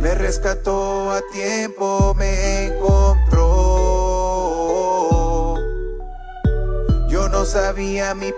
Me rescató a tiempo, me encontró. Yo no sabía mi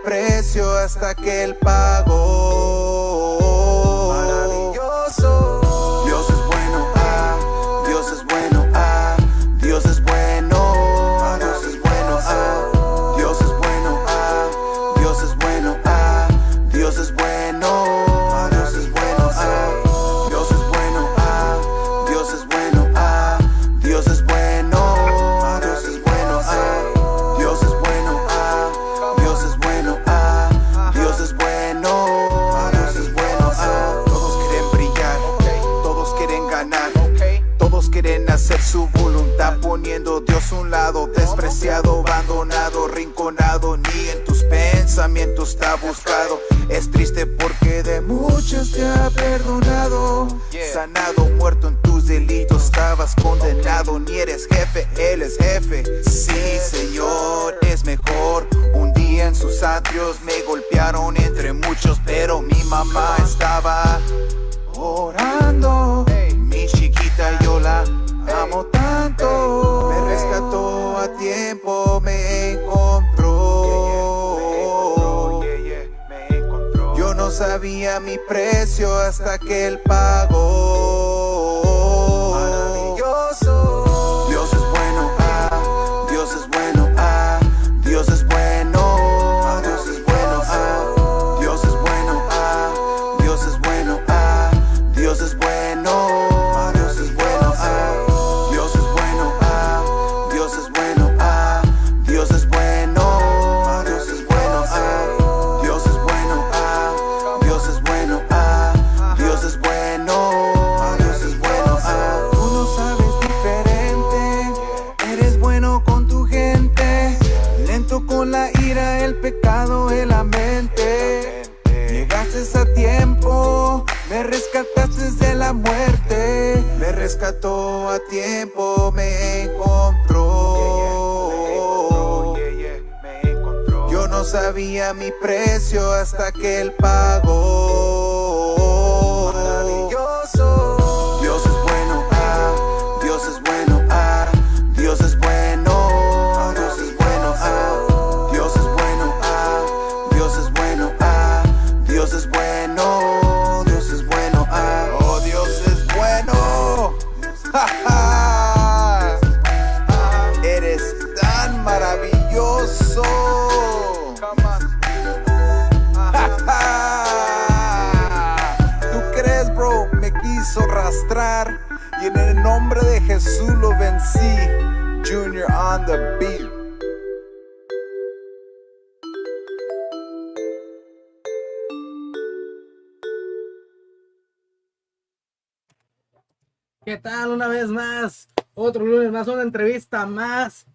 otro lunes más, una entrevista más.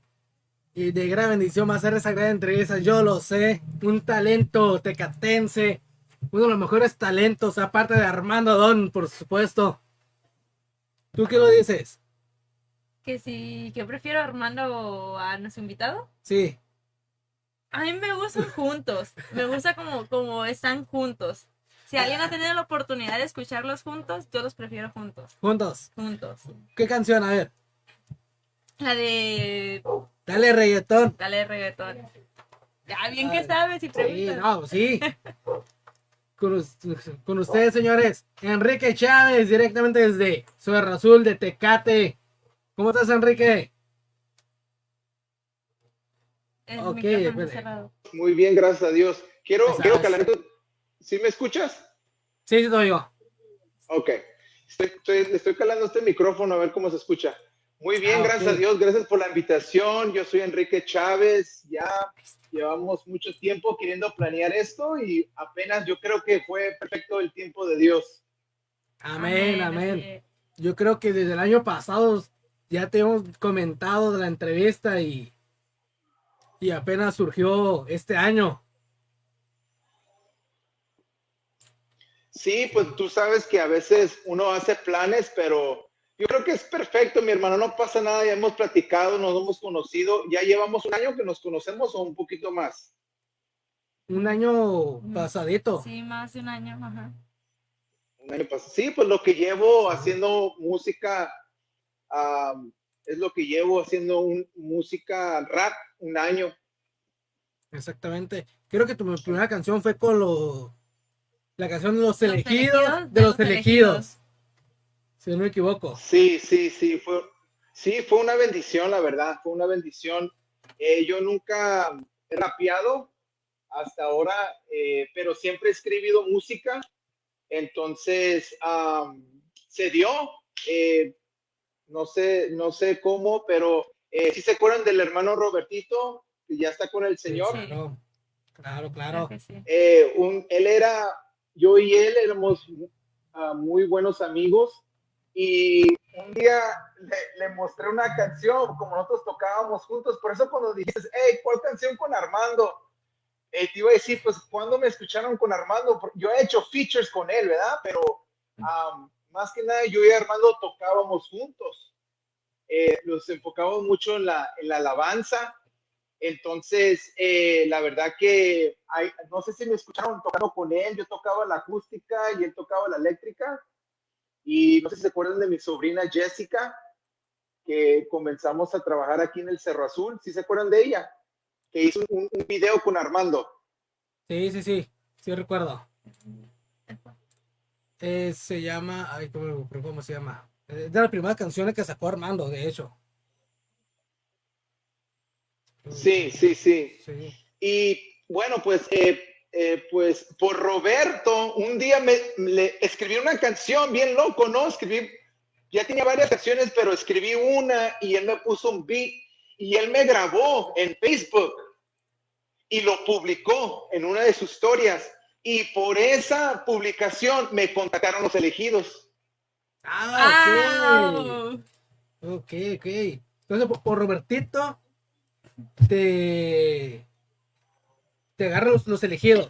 Y de gran bendición va a ser esa gran entrevista, yo lo sé. Un talento tecatense, uno de los mejores talentos, aparte de Armando Don, por supuesto. ¿Tú qué lo dices? Que si, que prefiero a Armando a nuestro invitado. Sí. A mí me gustan juntos. Me gusta como, como están juntos. Si alguien ha tenido la oportunidad de escucharlos juntos, yo los prefiero juntos. Juntos. Juntos. ¿Qué canción? A ver. La de. Dale reggaetón. Dale reggaetón. Ya bien que sabes y Sí, preguntas. no, pues sí. Con, us- con ustedes, señores. Enrique Chávez, directamente desde Suerra Azul de Tecate. ¿Cómo estás, Enrique? El. Muy bien, gracias a Dios. Quiero, quiero calar tu- ¿Sí me escuchas? Sí, sí, soy yo. Ok. Estoy, estoy, le estoy calando este micrófono a ver cómo se escucha. Muy bien, Ah, gracias a Dios. Gracias por la invitación. Yo soy Enrique Chávez. Ya llevamos mucho tiempo queriendo planear esto y apenas yo creo que fue perfecto el tiempo de Dios. Amén, amén. es. Yo creo que desde el año pasado ya te hemos comentado de la entrevista y, y apenas surgió este año. Sí, pues tú sabes que a veces uno hace planes, pero Yo creo que es perfecto, mi hermano, no pasa nada, ya hemos platicado, nos hemos conocido, ya llevamos un año que nos conocemos o un poquito más. Un año Mm. pasadito. Sí, más de un año, ajá. Un año pasado. Sí, pues lo que llevo haciendo música, am, es lo que llevo haciendo un, música rap un año. Exactamente. Creo que tu primera canción fue con los la canción de los, Los elegidos, elegidos de los elegidos. Si no me equivoco. Sí, sí, sí, fue, sí, fue una bendición, la verdad, fue una bendición. Eh, yo nunca he rapeado hasta ahora, eh, pero siempre he escribido música, entonces am, se dio, eh, no sé, no sé cómo, pero eh, si se acuerdan del hermano Robertito, que ya está con el Señor, Sí. Claro, claro. Claro sí. eh, un, él era, yo y él éramos ah, muy buenos amigos y un día le, le mostré una canción, como nosotros tocábamos juntos, por eso cuando dijiste, hey, ¿cuál canción con Armando? Eh, te iba a decir, pues, ¿cuándo me escucharon con Armando? Yo he hecho features con él, ¿verdad? Pero am, más que nada yo y Armando tocábamos juntos. Eh, nos enfocábamos mucho en la, en la alabanza. Entonces, eh, la verdad que hay, no sé si me escucharon tocando con él, yo tocaba la acústica y él tocaba la eléctrica. Y no sé si se acuerdan de mi sobrina Jessica, que comenzamos a trabajar aquí en el Cerro Azul. ¿Sí se acuerdan de ella? Que hizo un, un video con Armando. Sí, sí, sí. Sí recuerdo. Eh, se llama. Ay, ¿cómo, cómo se llama? Es de las primeras canciones que sacó Armando, de hecho. Sí, sí, sí. Sí. Y bueno, pues, eh, eh, pues por Roberto, un día me, le escribí una canción bien loco, ¿no? Escribí, ya tenía varias canciones, pero escribí una y él me puso un beat y él me grabó en Facebook y lo publicó en una de sus historias. Y por esa publicación me contactaron los elegidos. Ah, ok. Ok, ok. Entonces, por, por Robertito, te. Te agarran los, los elegidos.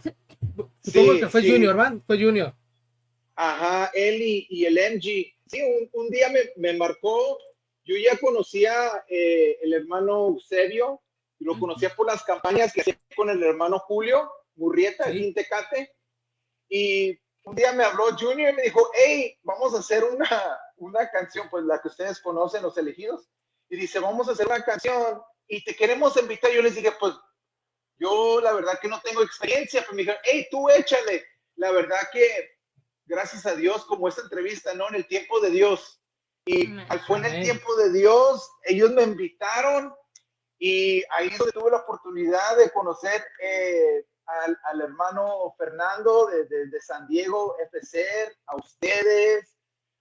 Supongo Sí, que fue sí. Junior, ¿van? Fue Junior. Ajá, él y, y el MG. Sí, un, un día me, me marcó, yo ya conocía eh, el hermano Eusebio, lo conocía por las campañas que hacía con el hermano Julio Murrieta, Sí. aquí en Tecate. Y un día me habló Junior y me dijo, hey, vamos a hacer una, una canción, pues la que ustedes conocen, Los Elegidos. Y dice, vamos a hacer una canción y te queremos invitar. Yo les dije, pues yo la verdad que no tengo experiencia, pero me dijeron, hey, tú échale. La verdad que gracias a Dios, como esta entrevista, ¿no? En el tiempo de Dios. Y fue en el tiempo de Dios, ellos me invitaron y ahí es donde tuve la oportunidad de conocer eh, al, al hermano Fernando de, de- de San Diego FC, a ustedes,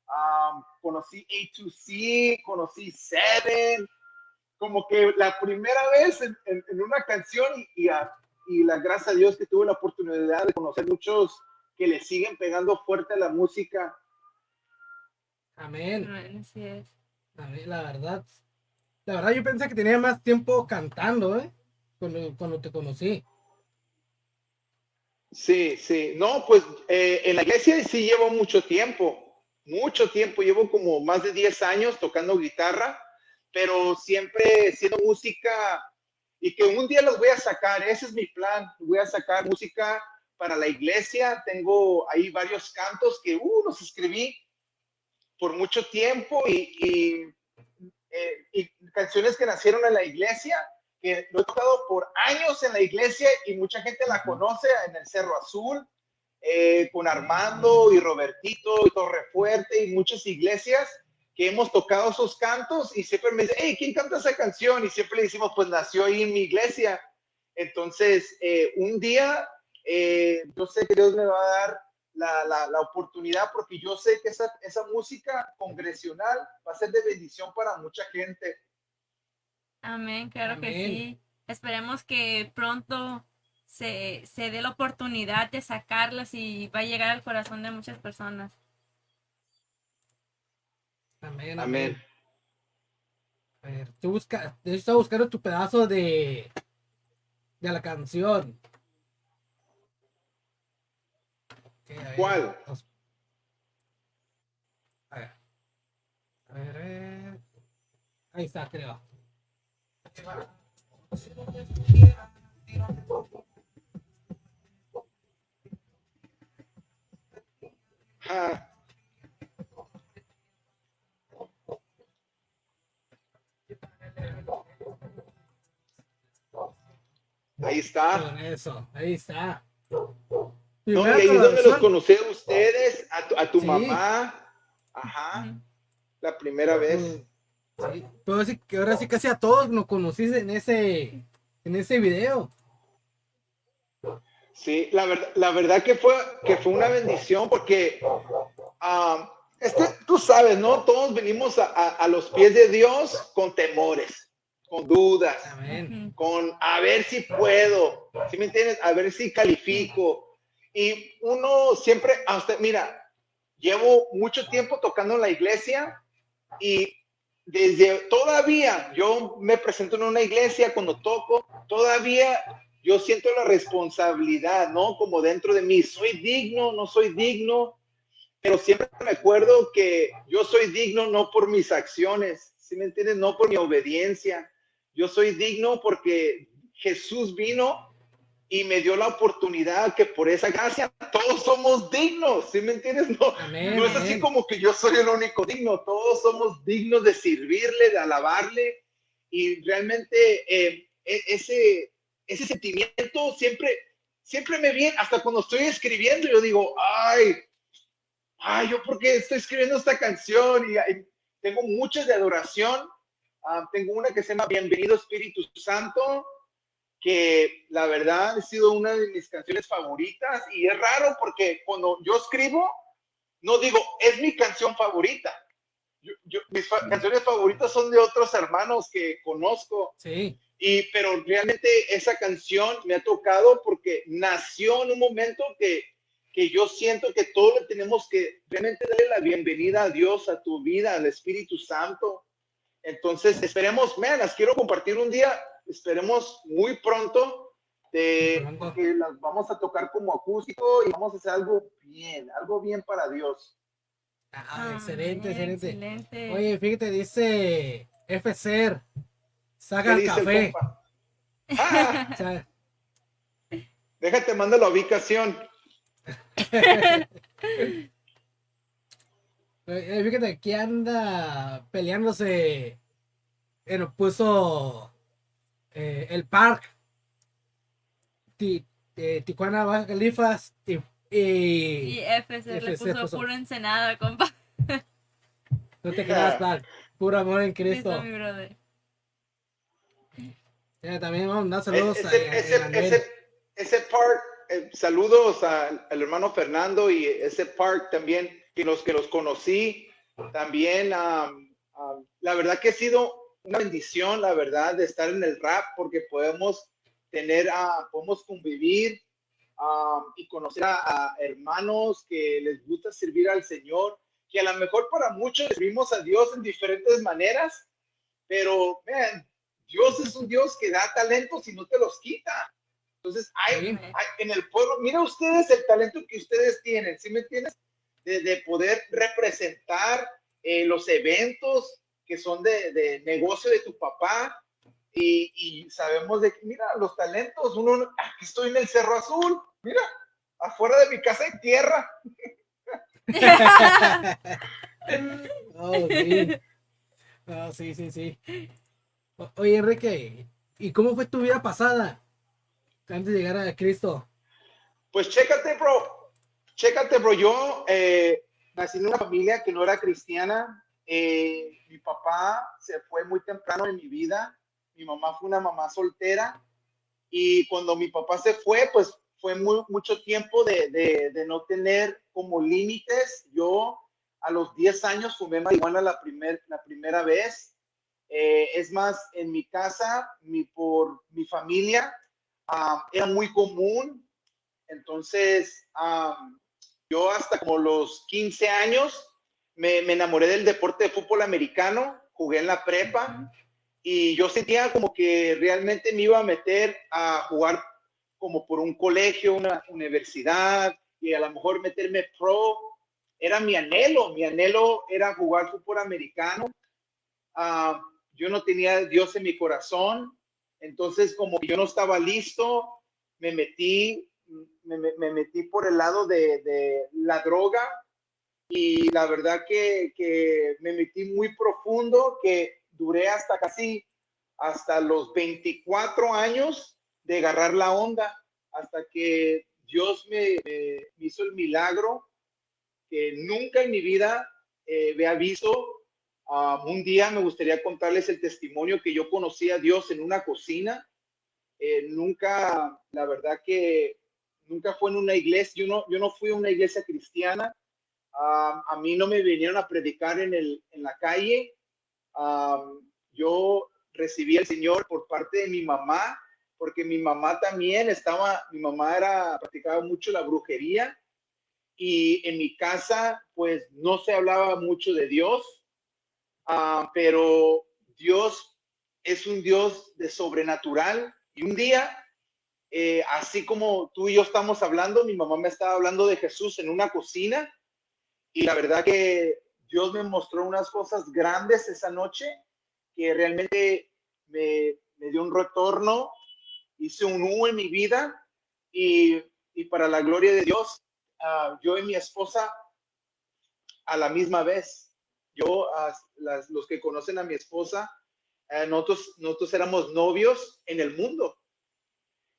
um, conocí A2C, conocí Seven, como que la primera vez en, en- en una canción y, y, a- y la gracias a Dios que tuve la oportunidad de conocer muchos que le siguen pegando fuerte a la música. Amén. Bueno, así es. Amén, La verdad. La verdad, yo pensé que tenía más tiempo cantando, ¿eh? Cuando, cuando te conocí. Sí, sí. No, pues eh, en la iglesia sí llevo mucho tiempo, mucho tiempo. Llevo como más de 10 años tocando guitarra, pero siempre siendo música y que un día los voy a sacar. Ese es mi plan. Voy a sacar música para la iglesia. Tengo ahí varios cantos que uh, los escribí por mucho tiempo y, y, eh, y canciones que nacieron en la iglesia que lo he tocado por años en la iglesia y mucha gente la conoce en el Cerro Azul, eh, con Armando y Robertito y Torrefuerte y muchas iglesias que hemos tocado esos cantos y siempre me dicen, hey, ¿quién canta esa canción? Y siempre le decimos, pues nació ahí en mi iglesia. Entonces, eh, un día, eh, yo sé que Dios me va a dar la, la, la oportunidad porque yo sé que esa, esa música congresional va a ser de bendición para mucha gente. Amén, claro que sí. Esperemos que pronto se, se dé la oportunidad de sacarlas y va a llegar al corazón de muchas personas. Amén. Amén. A ver, tú busca, hecho, estaba buscando tu pedazo de, de la canción. Ok, a ver. A ver. A ver, a ver. Ahí está, creo. Ah, ahí está. Con eso, ahí está. No, y ahí es donde los conocí a ustedes, a tu, a tu Sí. mamá. Ajá, la primera vez. Sí, pero sí que ahora sí casi a todos nos conociste en ese, en ese video. Sí, la verdad, la verdad que fue, que fue una bendición porque ah, este, tú sabes, ¿no? Todos venimos a, a- a los pies de Dios con temores, con dudas, Amén. Con a ver si puedo, ¿sí me entiendes? A ver si califico. Y uno siempre, hasta, mira, llevo mucho tiempo tocando en la iglesia y desde todavía yo me presento en una iglesia cuando toco, todavía yo siento la responsabilidad, ¿no? Como dentro de mí, soy digno, no soy digno, pero siempre me acuerdo que yo soy digno no por mis acciones, ¿sí me entiendes? No por mi obediencia. Yo soy digno porque Jesús vino y me dio la oportunidad que por esa gracia todos somos dignos, ¿sí me entiendes? No, Amén. no es así amén. como que yo soy el único digno, todos somos dignos de servirle, de alabarle y realmente eh, e- ese, ese sentimiento siempre, siempre me viene, hasta cuando estoy escribiendo, yo digo, ay, ay, yo por qué estoy escribiendo esta canción y, y tengo muchas de adoración, Ah, tengo una que se llama Bienvenido Espíritu Santo, que la verdad ha sido una de mis canciones favoritas y es raro porque cuando yo escribo, no digo, es mi canción favorita. Yo- yo- mis fa- canciones favoritas son de otros hermanos que conozco, Sí, y, pero realmente esa canción me ha tocado porque nació en un momento que, que yo siento que todos le tenemos que realmente darle la bienvenida a Dios, a tu vida, al Espíritu Santo. Entonces, esperemos, me las quiero compartir un día, esperemos muy pronto, de, porque las vamos a tocar como acústico y vamos a hacer algo bien, algo bien para Dios. Ah, Ah, excelente, bien, excelente. excelente. Oye, fíjate, dice FCR, ¿Qué saca el el café. compa? Ah, déjate, manda la ubicación. eh, fíjate, aquí anda peleándose, puso eh, el park, Ti- eh, Tijuana, Baja Califas y, y- Y FC le FC puso puso- puro ensenada, compa. no te creas, park, puro amor en Cristo. mi brother. Ya, también vamos a mandar saludos a, ese, a ese, ese, ese part, eh, saludos al, al hermano Fernando y ese part también, que los que los conocí, también, am, am, la verdad que ha sido una bendición, la verdad, de estar en el rap, porque podemos tener, ah, podemos convivir am, y conocer a, a hermanos que les gusta servir al Señor, que a lo mejor para muchos servimos a Dios en diferentes maneras, pero, man, Dios es un Dios que da talentos y no te los quita. Entonces, hay, hay- en el pueblo, mira ustedes el talento que ustedes tienen, ¿sí me entiendes? De, de poder representar eh, los eventos que son de, de negocio de tu papá. Y, y sabemos de que, mira, los talentos, uno, aquí estoy en el Cerro Azul, mira, afuera de mi casa hay tierra. Oh, sí. Oh, sí, sí, sí. O- Oye, Enrique, ¿y cómo fue tu vida pasada antes de llegar a Cristo? Pues chécate, bro. Chécate, bro. Yo eh, nací en una familia que no era cristiana. Eh, mi papá se fue muy temprano en mi vida. Mi mamá fue una mamá soltera. Y cuando mi papá se fue, pues fue muy, mucho tiempo de, de, de no tener como límites. Yo a los 10 años fumé marihuana la, primer, la primera vez. Eh, es más, en mi casa, mi, por mi familia, ah, era muy común entonces, am, yo hasta como los 15 años me, enamoré del deporte de fútbol americano, jugué en la prepa y yo sentía como que realmente me iba a meter a jugar como por un colegio, una universidad y a lo mejor meterme pro, era mi anhelo, mi anhelo era jugar fútbol americano. Ah, yo no tenía Dios en mi corazón, entonces como yo no estaba listo, me metí, me, metí por el lado de, de, la droga y la verdad que, que me metí muy profundo, que duré hasta casi, hasta los 24 años de agarrar la onda, hasta que Dios me, hizo el milagro que nunca en mi vida eh, había visto. Ah, un día me gustaría contarles el testimonio que yo conocí a Dios en una cocina. Eh, nunca, la verdad que nunca fue en una iglesia. Yo no, yo no fui a una iglesia cristiana. Ah, a mí no me vinieron a predicar en, el, en la calle. Ah, yo recibí al Señor por parte de mi mamá porque mi mamá también estaba, mi mamá era, practicaba mucho la brujería y en mi casa pues no se hablaba mucho de Dios, ah, pero Dios es un Dios de sobrenatural y un día, eh, así como tú y yo estamos hablando, mi mamá me estaba hablando de Jesús en una cocina y la verdad que Dios me mostró unas cosas grandes esa noche que realmente me, dio un retorno hice un U en mi vida y, para la gloria de Dios, uh, yo y mi esposa a la misma vez. Yo, uh, los que conocen a mi esposa, uh, nosotros, nosotros éramos novios en el mundo.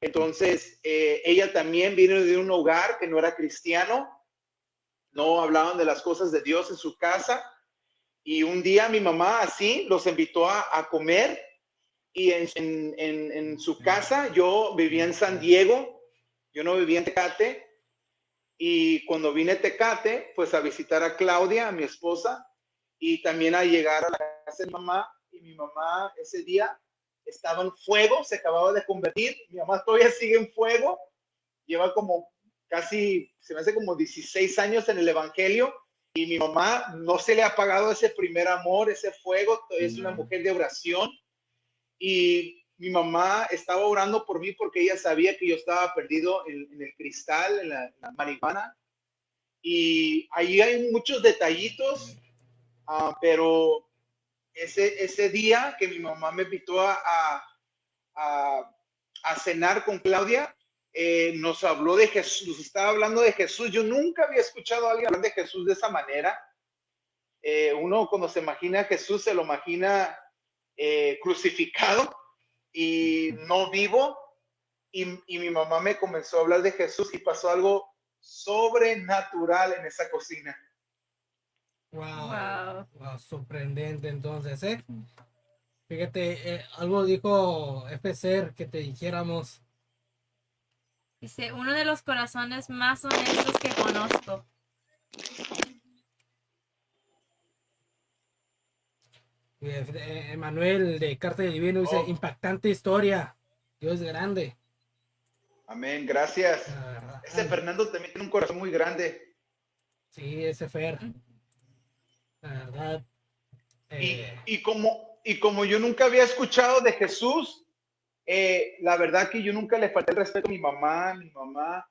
Entonces, eh, ella también vino de un hogar que no era cristiano, no hablaban de las cosas de Dios en su casa. Y un día mi mamá así los invitó a, comer y en, en, su casa, yo vivía en San Diego, yo no vivía en Tecate, y cuando vine a Tecate, pues a visitar a Claudia, a mi esposa, y también a llegar a la casa de mamá, y mi mamá ese día estaba en fuego, se acababa de convertir, mi mamá todavía sigue en fuego, lleva como casi, se me hace como 16 años en el Evangelio, y mi mamá no se le ha apagado ese primer amor, ese fuego, es una mujer de oración, y mi mamá estaba orando por mí porque ella sabía que yo estaba perdido en, el cristal, en la, marihuana. Y ahí hay muchos detallitos, ah, pero ese, ese día que mi mamá me invitó a, a, cenar con Claudia, eh, nos habló de Jesús, estaba hablando de Jesús. Yo nunca había escuchado a alguien hablar de Jesús de esa manera. Eh, uno cuando se imagina a Jesús se lo imagina eh, crucificado y no vivo. Y, mi mamá me comenzó a hablar de Jesús y pasó algo sobrenatural en esa cocina. Wow, wow. sorprendente entonces, ¿eh? Fíjate, eh, algo dijo FCR que te dijéramos. Dice, uno de los corazones más honestos que conozco. Emanuel de Carta de Divino dice, oh. impactante historia. Dios es grande. Amén, gracias. ese Fernando también tiene un corazón muy grande. Sí, ese Fer. La verdad. Eh, y, como, y como yo nunca había escuchado de Jesús, eh, la verdad que yo nunca le falté el respeto a mi mamá, mi mamá.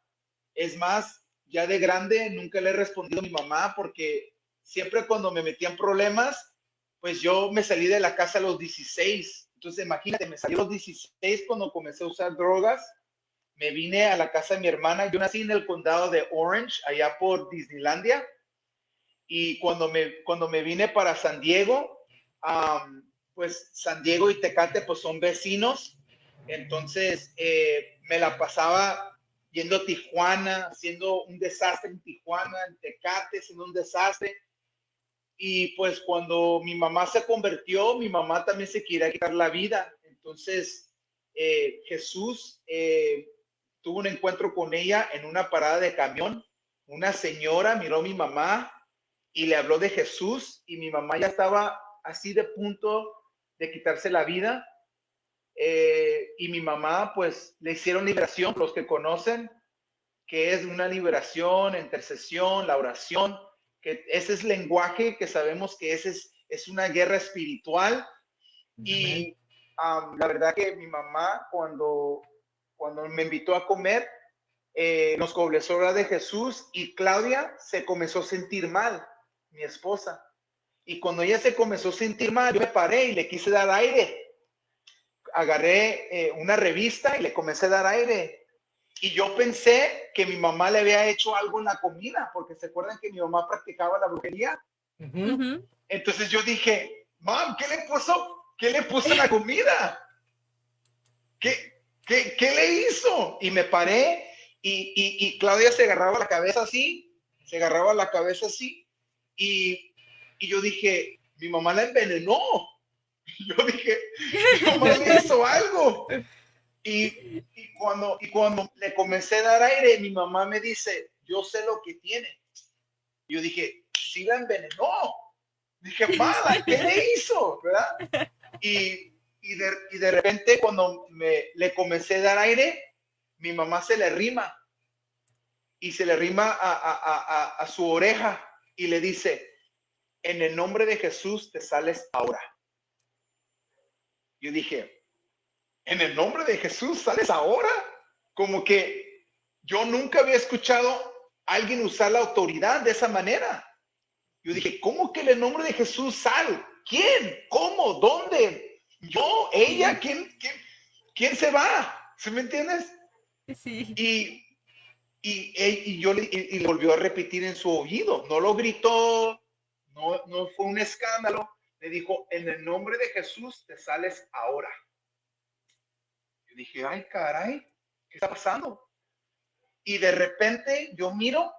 Es más, ya de grande nunca le he respondido a mi mamá porque siempre cuando me metían problemas, pues yo me salí de la casa a los 16. Entonces, imagínate, me salí a los 16 cuando comencé a usar drogas. Me vine a la casa de mi hermana. Yo nací en el condado de Orange, allá por Disneylandia. Y cuando me, cuando me vine para San Diego, pues San Diego y Tecate pues son vecinos. Entonces, eh, me la pasaba yendo a Tijuana, haciendo un desastre en Tijuana, en Tecate, siendo un desastre y pues cuando mi mamá se convirtió, mi mamá también se quería quitar la vida. Entonces eh, Jesús eh, tuvo un encuentro con ella en una parada de camión. Una señora miró a mi mamá y le habló de Jesús y mi mamá ya estaba así de punto de quitarse la vida. Eh, y mi mamá pues le hicieron liberación, los que conocen, que es una liberación, intercesión, la oración ese es lenguaje que sabemos que ese es, es una guerra espiritual. Y la verdad que mi mamá cuando, cuando me invitó a comer, eh, nos hablar de Jesús y Claudia se comenzó a sentir mal, mi esposa. Y cuando ella se comenzó a sentir mal, yo me paré y le quise dar aire. Agarré eh, una revista y le comencé a dar aire. Y yo pensé que mi mamá le había hecho algo en la comida, porque se acuerdan que mi mamá practicaba la brujería. Ujú. Ujú. Entonces yo dije, mam, ¿qué le puso? ¿Qué le puso en la comida? ¿Qué, qué, qué le hizo? Y me paré y, y, y Claudia se agarraba la cabeza así, se agarraba la cabeza así. Y, y yo dije, mi mamá la envenenó. Yo dije, mi mamá le hizo algo. Y, y cuando, y cuando le comencé a dar aire, mi mamá me dice, yo sé lo que tiene. Yo dije, sí la envenenó. Dije, mala, ¿qué le hizo? ¿Verdad? Y, y, de, y de repente cuando me, le comencé a dar aire, mi mamá se le rima y se le rima a, a, a, a- a su oreja y le dice, en el nombre de Jesús te sales ahora. Yo dije, en el nombre de Jesús sales ahora. Como que yo nunca había escuchado a alguien usar la autoridad de esa manera. Yo dije, ¿cómo que en el nombre de Jesús sal? ¿Quién? ¿Cómo? ¿Dónde? ¿Yo? ¿Ella? ¿Quién? ¿Quién, quién se va? ¿Sí me entiendes? Sí. Y, y, e- y yo le, y, y le volvió a repetir en su oído. No lo gritó, no, no fue un escándalo. Le dijo, en el nombre de Jesús te sales ahora. Yo dije, ay, caray, ¿qué está pasando? Y de repente yo miro,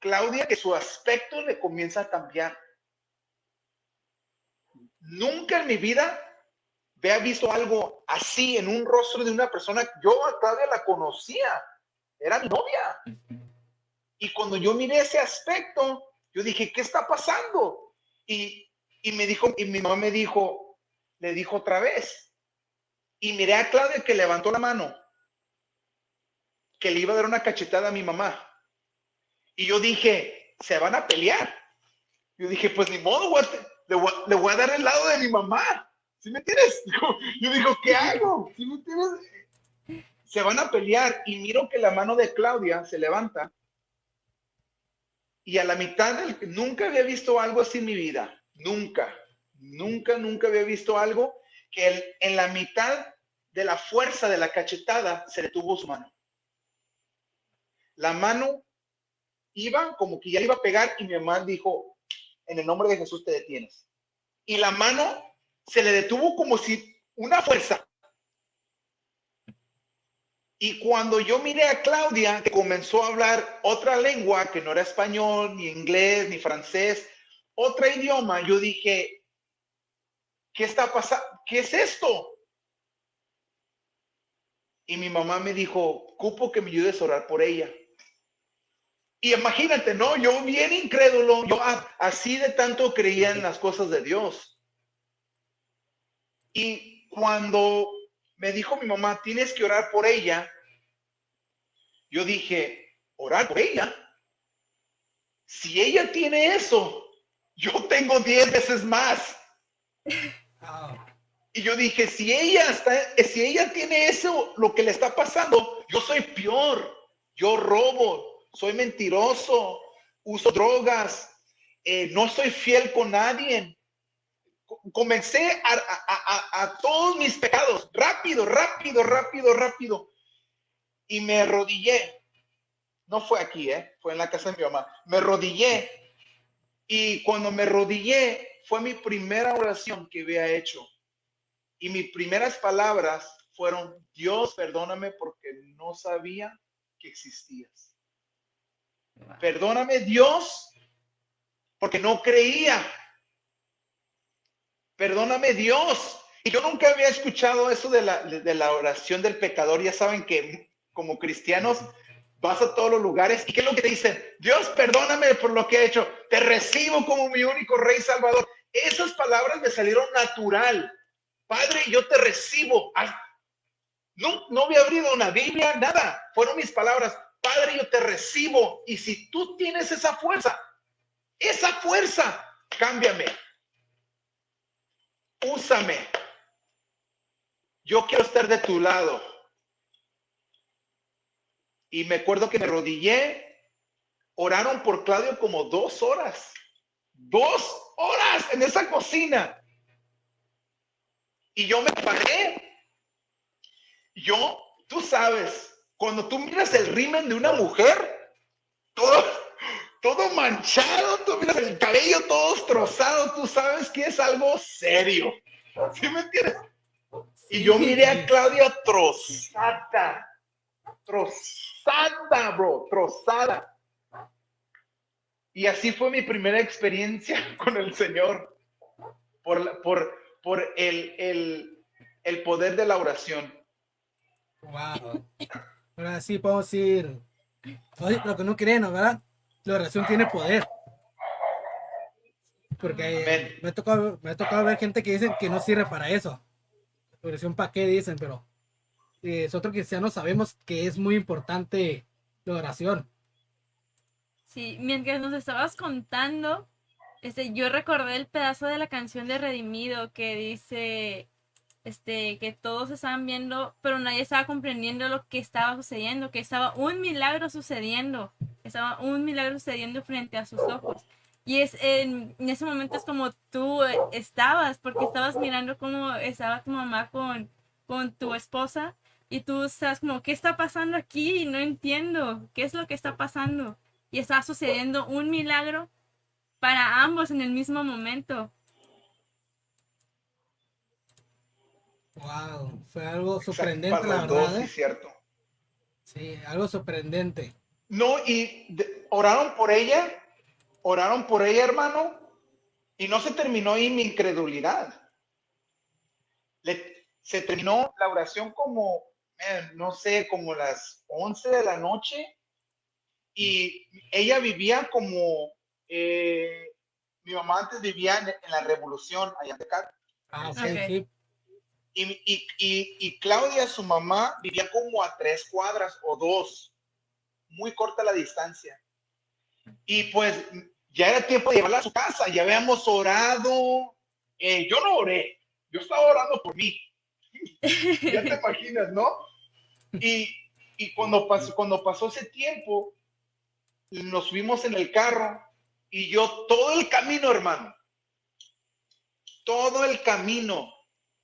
Claudia, que su aspecto le comienza a cambiar. Nunca en mi vida había visto algo así en un rostro de una persona. Yo a Claudia la conocía, era mi novia. Y cuando yo miré ese aspecto, yo dije, ¿qué está pasando? Y, y me dijo, y mi mamá me dijo, le dijo otra vez. Y miré a Claudia que levantó la mano, que le iba a dar una cachetada a mi mamá. Y yo dije, se van a pelear. Yo dije, pues ni modo, voy a- le, voy, a- le voy a dar el lado de mi mamá. ¿Sí me entiendes? Yo digo, ¿qué hago? ¿Sí me entiendes? Se van a pelear y miro que la mano de Claudia se levanta. Y a la mitad del... Nunca había visto algo así en mi vida. Nunca. Nunca, nunca había visto algo que en la mitad de la fuerza de la cachetada se detuvo su mano. La mano iba como que ya iba a pegar y mi mamá dijo, en el nombre de Jesús te detienes. Y la mano se le detuvo como si una fuerza. Y cuando yo miré a Claudia, que comenzó a hablar otra lengua, que no era español, ni inglés, ni francés, otro idioma, yo dije, ¿qué está pasando? ¿Qué es esto? Y mi mamá me dijo, cupo que me ayudes a orar por ella. Y imagínate, ¿no? Yo bien incrédulo, yo así de tanto creía en las cosas de Dios. Y cuando me dijo mi mamá, tienes que orar por ella, yo dije, orar por ella. Si ella tiene eso, yo tengo 10 veces más. Y yo dije, si ella está, si ella tiene eso, lo que le está pasando, yo soy peor. Yo robo, soy mentiroso, uso drogas, eh, no soy fiel con nadie. Co- Comencé a, a- a- a todos mis pecados, rápido, rápido, rápido, rápido. Y me arrodillé. No fue aquí, ¿eh? fue en la casa de mi mamá. Me arrodillé. Y cuando me arrodillé, fue mi primera oración que había hecho. Y mis primeras palabras fueron, Dios, perdóname porque no sabía que existías. Perdóname, Dios, porque no creía. Perdóname, Dios. Y yo nunca había escuchado eso de la, de la oración del pecador. Ya saben que como cristianos vas a todos los lugares y ¿qué es lo que te dicen? Dios, perdóname por lo que he hecho. Te recibo como mi único rey salvador. Esas palabras me salieron natural. Padre, yo te recibo. Ay, no, no había abrido una Biblia, nada. Fueron mis palabras. Padre, yo te recibo. Y si tú tienes esa fuerza, esa fuerza, cámbiame. Úsame. Yo quiero estar de tu lado. y me acuerdo que me rodillé, oraron por Claudio como dos horas, dos horas en esa cocina. Y yo me paré. Yo, tú sabes, cuando tú miras el rimen de una mujer, todo, todo manchado, tú miras el cabello todo destrozado, tú sabes que es algo serio. ¿Sí me entiendes? Y yo miré a Claudia trozada, trozada, bro, trozada. Y así fue mi primera experiencia con el Señor, por, por, por el, el, el poder de la oración. Wow. Ahora sí podemos decir, oye, lo que no creen, ¿no, ¿verdad? La oración tiene poder. Porque me ha, tocado, me ha tocado ver gente que dicen que no sirve para eso. Oración para qué dicen, pero eh, nosotros cristianos sabemos que es muy importante la oración. Sí, mientras nos estabas contando, este, yo recordé el pedazo de la canción de Redimido que dice, este, que todos estaban viendo, pero nadie estaba comprendiendo lo que estaba sucediendo, que estaba un milagro sucediendo, estaba un milagro sucediendo frente a sus ojos. Y es en, en ese momento es como tú eh, estabas, porque estabas mirando cómo estaba tu mamá con, con tu esposa y tú estás como, ¿qué está pasando aquí? No entiendo, ¿qué es lo que está pasando? Y está sucediendo un milagro para ambos en el mismo momento. Wow, fue algo sorprendente, para la dos, verdad. sí, ¿eh? cierto. Sí, algo sorprendente. No, y de- oraron por ella, oraron por ella, hermano, y no se terminó ahí mi incredulidad. Le- se terminó la oración como, eh, no sé, como las 11 de la noche, y ella vivía como, eh, mi mamá antes vivía en, en la revolución allá en Tecate. Ah, Ok. sí. Y, y, y, y Claudia, su mamá, vivía como a tres cuadras o dos, muy corta la distancia. Y pues ya era tiempo de llevarla a su casa, ya habíamos orado. Eh, yo no oré, yo estaba orando por mí. ya te imaginas, ¿no? Y, y cuando, pasó, cuando pasó ese tiempo, nos subimos en el carro y yo todo el camino, hermano, todo el camino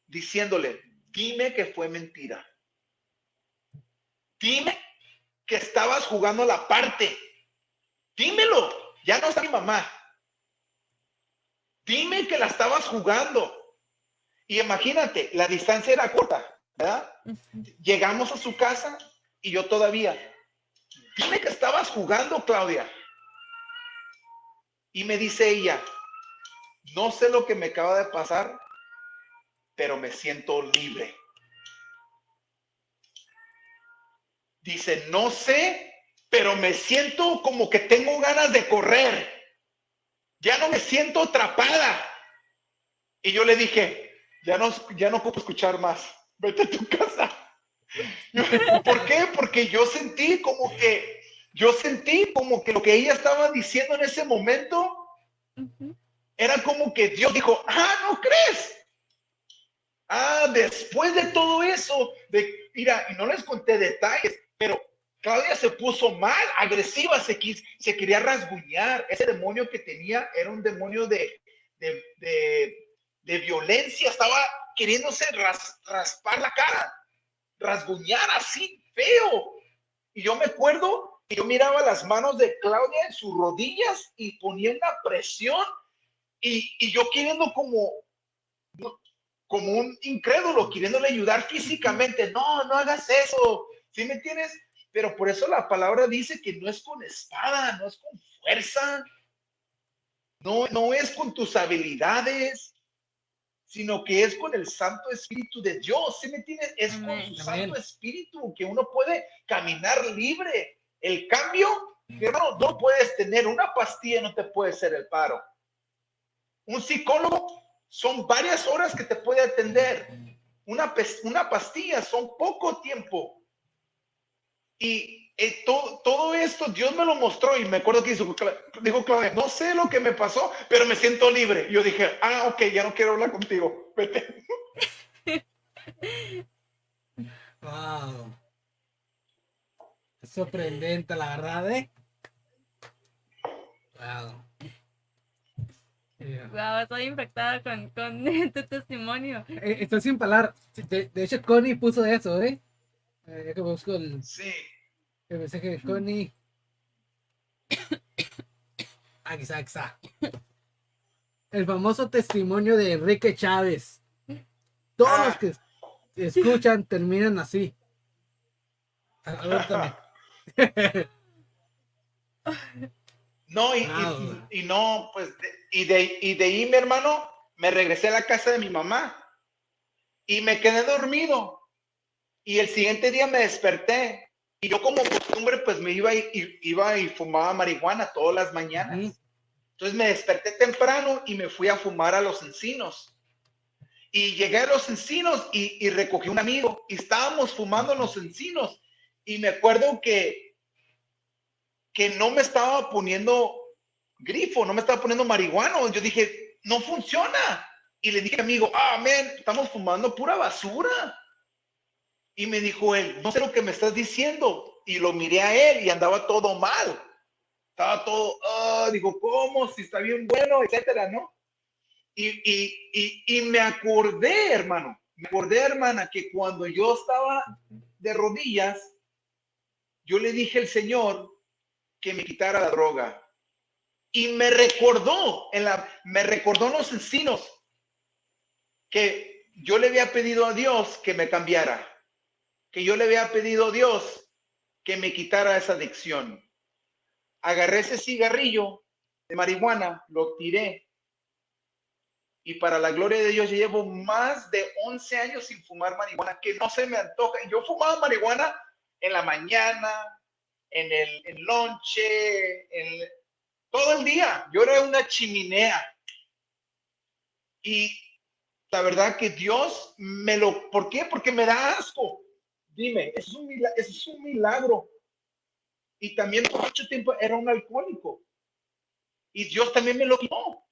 diciéndole, dime que fue mentira. Dime que estabas jugando la parte. Dímelo, ya no está mi mamá. Dime que la estabas jugando. Y imagínate, la distancia era corta, ¿verdad? Llegamos a su casa y yo todavía, dime que estabas jugando, Claudia. Y me dice ella, no sé lo que me acaba de pasar, pero me siento libre. Dice, no sé, pero me siento como que tengo ganas de correr. Ya no me siento atrapada. Y yo le dije, ya no, ya no puedo escuchar más. Vete a tu casa. ¿Por qué? Porque yo sentí como que, yo sentí como que lo que ella estaba diciendo en ese momento era como que Dios dijo, ah, ¿no crees? Ah, después de todo eso, de, mira, y no les conté detalles, pero Claudia se puso mal, agresiva, se, quis, se quería rasguñar. Ese demonio que tenía era un demonio de, de, de, de violencia, estaba queriéndose ras, raspar la cara, rasguñar así, feo. Y yo me acuerdo que yo miraba las manos de Claudia en sus rodillas y ponía una presión y, y yo queriendo como, como un incrédulo, queriéndole ayudar físicamente. No, no hagas eso. ¿Sí me entiendes? Pero por eso la palabra dice que no es con espada, no es con fuerza, no, no es con tus habilidades, sino que es con el Santo Espíritu de Dios. ¿Sí me entiendes? Es con Amén. su Amén. Santo Espíritu que uno puede caminar libre. El cambio, hermano, no puedes tener una pastilla, no te puede hacer el paro. Un psicólogo son varias horas que te puede atender. Una, pes- una pastilla son poco tiempo. Y eh, to- todo esto Dios me lo mostró y me acuerdo que dijo, Cla- dijo Claudia, no sé lo que me pasó, pero me siento libre. Yo dije, ah, ok, ya no quiero hablar contigo. Vete. Wow. Sorprendente, la verdad, ¿eh? Wow. Yeah. Wow, estoy infectada con, con tu testimonio. Eh, Estoy sin palabras. De, de hecho, Connie puso eso, ¿eh? Eh, ya que busco el, Sí. el mensaje de Connie. Aquí está, aquí está. El famoso testimonio de Enrique Chávez. Todos Ah. los que escuchan terminan así. A- Aguántame. No, y, y- Wow. y no, pues, de- y, de, y de ahí, mi hermano, me regresé a la casa de mi mamá y me quedé dormido. Y el siguiente día me desperté y yo como costumbre, pues me iba y, iba y fumaba marihuana todas las mañanas. Ujú. Entonces me desperté temprano y me fui a fumar a los encinos. Y llegué a los encinos y, y recogí un amigo y estábamos fumando en los encinos. Y me acuerdo que, que no me estaba poniendo grifo, no me estaba poniendo marihuana. Yo dije, no funciona. Y le dije, amigo, ah, man, estamos fumando pura basura. Y me dijo él, no sé lo que me estás diciendo. Y lo miré a él y andaba todo mal estaba todo, ah, digo, ¿cómo? Si está bien bueno, etcétera, ¿no? Y, y, y, y me acordé, hermano, me acordé, hermana, que cuando yo estaba de rodillas, yo le dije al Señor que me quitara la droga. Y me recordó, en la, me recordó en los encinos que yo le había pedido a Dios que me cambiara, que yo le había pedido a Dios que me quitara esa adicción agarré ese cigarrillo de marihuana, lo tiré. Y para la gloria de Dios, llevo más de 11 años sin fumar marihuana, que no se me antoja. Yo fumaba marihuana en la mañana, en el en lonche, en, todo el día. Yo era una chimenea. Y la verdad que Dios me lo... ¿Por qué? Porque me da asco. Dime, es un milagro. Milagro y también por mucho tiempo era un alcohólico. Y Dios también me lo quitó.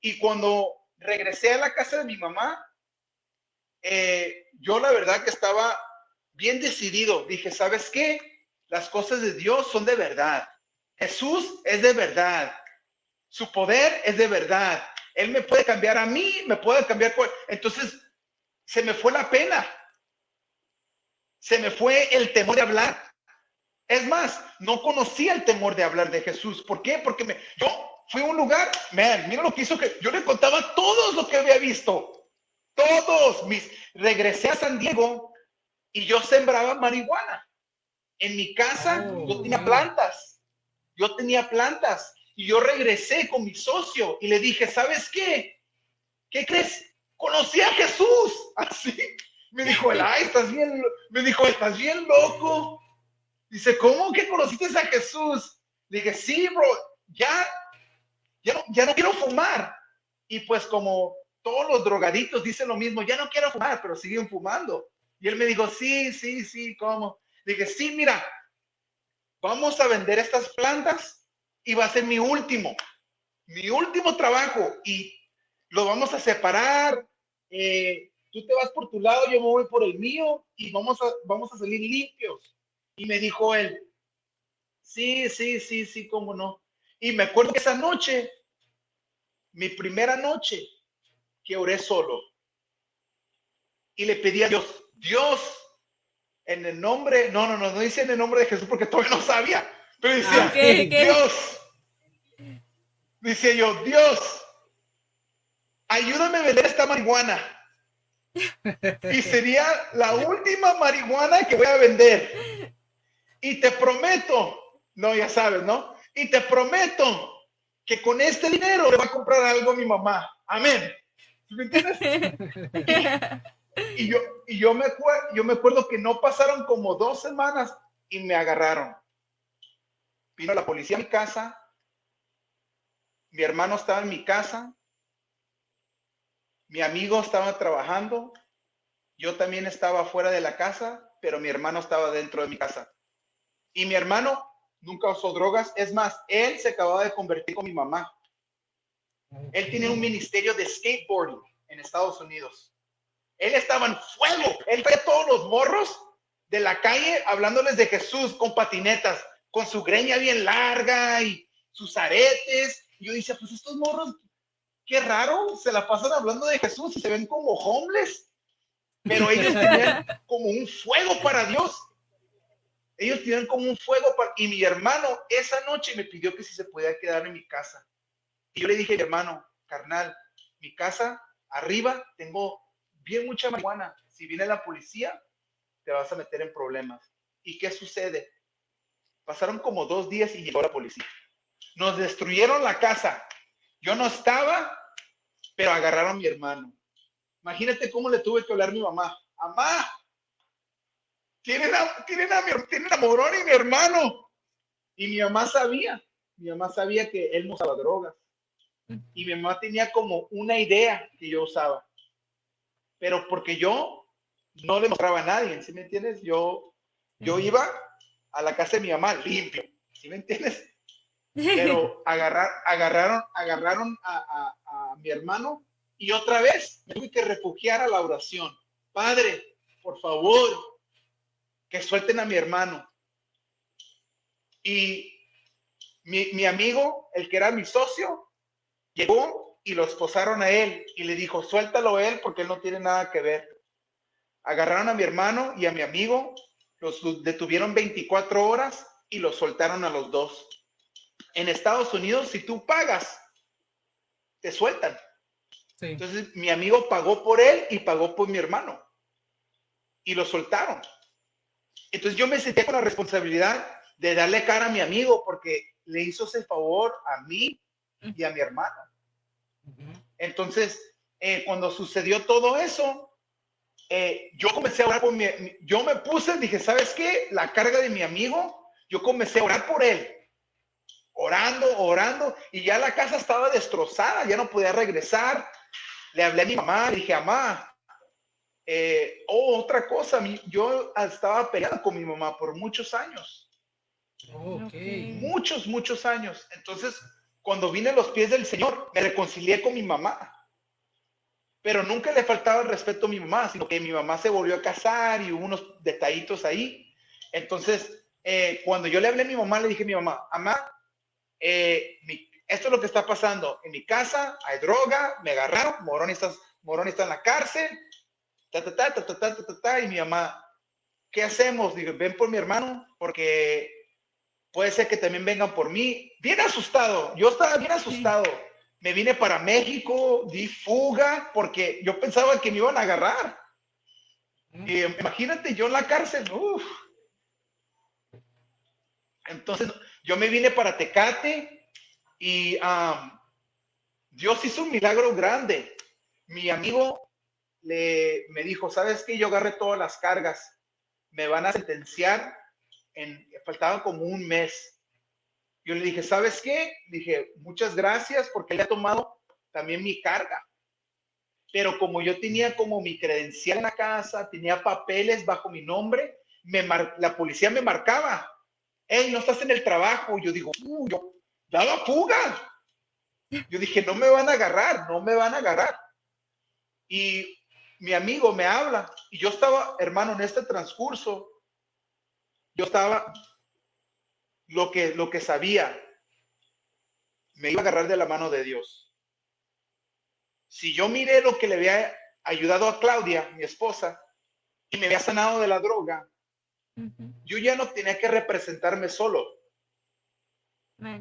Y cuando regresé a la casa de mi mamá, eh, yo la verdad que estaba bien decidido. Dije, ¿sabes qué? Las cosas de Dios son de verdad. Jesús es de verdad. Su poder es de verdad. Él me puede cambiar a mí, me puede cambiar. Entonces, se me fue la pena. Se me fue el temor de hablar. Es más, no conocía el temor de hablar de Jesús. ¿Por qué? Porque me, yo fui a un lugar, man, mira lo que hizo que yo le contaba a todos lo que había visto. Todos mis regresé a San Diego y yo sembraba marihuana. En mi casa Oh, yo tenía plantas. Yo tenía plantas y yo regresé con mi socio y le dije, ¿sabes qué? ¿Qué crees? Conocí a Jesús. Así. Me dijo, él, ay, estás bien, lo-". me dijo, estás bien loco. Dice, ¿cómo que conociste a Jesús? Le dije, sí, bro, ya, ya no, ya no quiero fumar. Y pues como todos los drogaditos dicen lo mismo, ya no quiero fumar, pero siguen fumando. Y él me dijo, sí, sí, sí, ¿cómo? Le dije, sí, mira, vamos a vender estas plantas y va a ser mi último, mi último trabajo y lo vamos a separar. eh, tú te vas por tu lado, yo me voy por el mío y vamos a, vamos a salir limpios. Y me dijo él, sí, sí, sí, sí, cómo no. Y me acuerdo que esa noche, mi primera noche, que oré solo. Y le pedí a Dios, Dios, en el nombre, no, no, no, no dice en el nombre de Jesús porque todavía no sabía, pero decía, Ah. Dios, dice yo, Dios, ayúdame a vender esta marihuana. Y sería la última marihuana que voy a vender. Y te prometo, no, ya sabes, ¿no? Y te prometo que con este dinero le va a comprar algo a mi mamá. Amén. ¿Sí ¿Me entiendes? Y yo, y yo, me, yo me acuerdo que no pasaron como dos semanas y me agarraron. Vino la policía a mi casa. Mi hermano estaba en mi casa. Mi amigo estaba trabajando. Yo también estaba fuera de la casa, pero mi hermano estaba dentro de mi casa. Y mi hermano nunca usó drogas. Es más, él se acababa de convertir con mi mamá. Él tiene un ministerio de skateboarding en Estados Unidos. Él estaba en fuego. Él traía todos los morros de la calle hablándoles de Jesús con patinetas, con su greña bien larga y sus aretes. Yo decía, pues estos morros, qué raro, se la pasan hablando de Jesús y se ven como homeless. Pero ellos tenían como un fuego para Dios. Ellos tenían como un fuego para... Y mi hermano esa noche me pidió que si se podía quedar en mi casa. Y yo le dije, hermano, carnal, mi casa arriba tengo bien mucha marihuana. Si viene la policía, te vas a meter en problemas. ¿Y qué sucede? Pasaron como dos días y llegó la policía. Nos destruyeron la casa. Yo no estaba, pero agarraron a mi hermano. Imagínate cómo le tuve que hablar a mi mamá. Mamá, tienen a, tienen a, mi, tienen a Morón y mi hermano. Y mi mamá sabía, mi mamá sabía que él no usaba drogas. Y mi mamá tenía como una idea que yo usaba. Pero porque yo no le mostraba a nadie, ¿sí me entiendes? Yo, yo iba a la casa de mi mamá limpio, ¿sí me entiendes? Pero agarrar, agarraron, agarraron a, a, mi hermano y otra vez me tuve que refugiar a la oración. Padre, por favor, que suelten a mi hermano. Y mi, mi, amigo, el que era mi socio, llegó y lo esposaron a él y le dijo, suéltalo a él porque él no tiene nada que ver. Agarraron a mi hermano y a mi amigo, los detuvieron 24 horas y los soltaron a los dos. En Estados Unidos, si tú pagas, te sueltan. Entonces, mi amigo pagó por él y pagó por mi hermano. Y lo soltaron. Entonces, yo me sentí con la responsabilidad de darle cara a mi amigo porque le hizo ese favor a mí y a mi hermano. Entonces, eh, cuando sucedió todo eso, eh, yo comencé a orar por mi, yo me puse, dije, ¿sabes qué? La carga de mi amigo, yo comencé a orar por él. Orando, orando, y ya la casa estaba destrozada, ya no podía regresar. Le hablé a mi mamá, le dije, mamá, eh, oh, otra cosa, yo estaba peleado con mi mamá por muchos años. Muchos, muchos años. Entonces, cuando vine a los pies del Señor, me reconcilié con mi mamá. Pero nunca le faltaba el respeto a mi mamá, sino que mi mamá se volvió a casar y hubo unos detallitos ahí. Entonces, eh, cuando yo le hablé a mi mamá, le dije a mi mamá, mamá, eh, esto es lo que está pasando. En mi casa hay droga, me agarraron, Morón está, Morón está en la cárcel, ta, ta, ta, ta, ta, ta, ta, y mi mamá, ¿qué hacemos? Digo, ven por mi hermano, porque puede ser que también vengan por mí. Bien asustado, yo estaba bien asustado me vine para México, di fuga, porque yo pensaba que me iban a agarrar. Y imagínate yo en la cárcel, Entonces, yo me vine para Tecate y Dios hizo un milagro grande. Mi amigo le, me dijo, ¿sabes qué? Yo agarré todas las cargas. Me van a sentenciar en, faltaba como un mes yo le dije, ¿sabes qué? Dije, muchas gracias porque él ha tomado también mi carga. Pero como yo tenía como mi credencial en la casa, tenía papeles bajo mi nombre, la policía me marcaba. Hey, no estás en el trabajo. Yo digo, uh, fuga. Yo dije, no me van a agarrar, no me van a agarrar. Y mi amigo me habla y yo estaba, hermano, en este transcurso, yo estaba lo que, lo que sabía, me iba a agarrar de la mano de Dios. Si yo miré lo que le había ayudado a Claudia, mi esposa, y me había sanado de la droga, yo ya no tenía que representarme solo.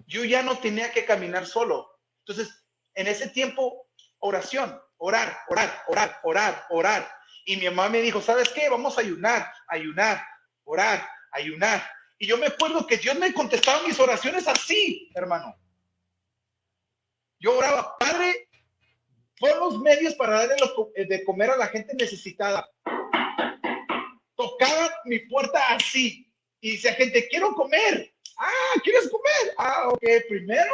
Yo ya no tenía que caminar solo. Entonces, en ese tiempo, oración, orar, orar, orar, orar, orar. Y mi mamá me dijo, ¿sabes qué? Vamos a ayunar, ayunar, orar, ayunar. Y yo me acuerdo que Dios me contestaba mis oraciones así, hermano. Yo oraba, Padre, pon los medios para darle eh, de comer a la gente necesitada. Tocaba mi puerta así y decía, gente, quiero comer. Ah, ¿quieres comer? Ah, ok, primero.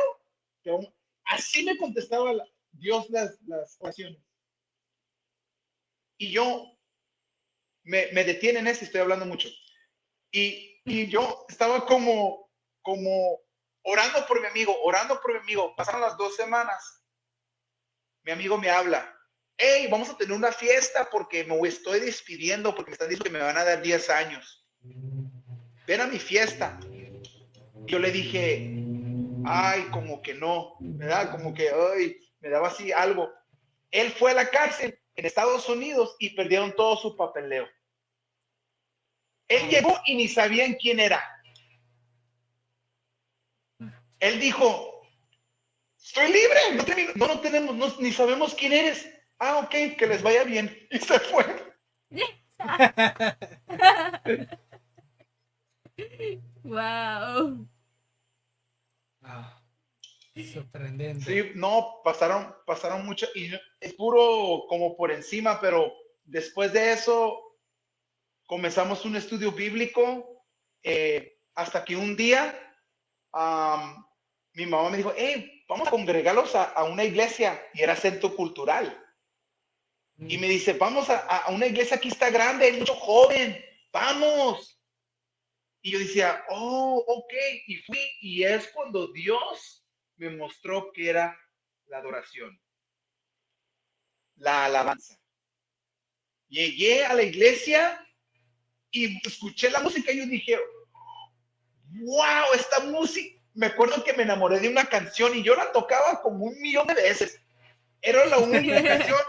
Así me contestaba Dios las, las oraciones. Y yo me, me detiene en eso, estoy hablando mucho. Y y yo estaba como, como orando por mi amigo, orando por mi amigo. Pasaron las dos semanas. Mi amigo me habla. Hey, vamos a tener una fiesta porque me estoy despidiendo porque me están diciendo que me van a dar 10 años. ven a mi fiesta. Yo le dije, ay, como que no, ¿verdad? Como que, ay, me daba así algo. Él fue a la cárcel en Estados Unidos y perdieron todo su papeleo. Él llegó y ni sabían quién era. Él dijo, estoy libre, no, no, tenemos, ni sabemos quién eres. Ah, ok, que les vaya bien. Y se fue. wow. Ah, sorprendente. Sí, no, pasaron, pasaron mucho y es puro como por encima, pero después de eso comenzamos un estudio bíblico eh, hasta que un día mi mamá me dijo, hey, vamos a congregarlos a, una iglesia y era centro cultural. Y me dice, vamos a, a, una iglesia aquí está grande, hay mucho joven, vamos. Y yo decía, oh, ok, y fui, y es cuando Dios me mostró que era la adoración, la alabanza. Llegué a la iglesia y escuché la música y yo dije, wow, esta música, me acuerdo que me enamoré de una canción y yo la tocaba como un millón de veces. Era la única canción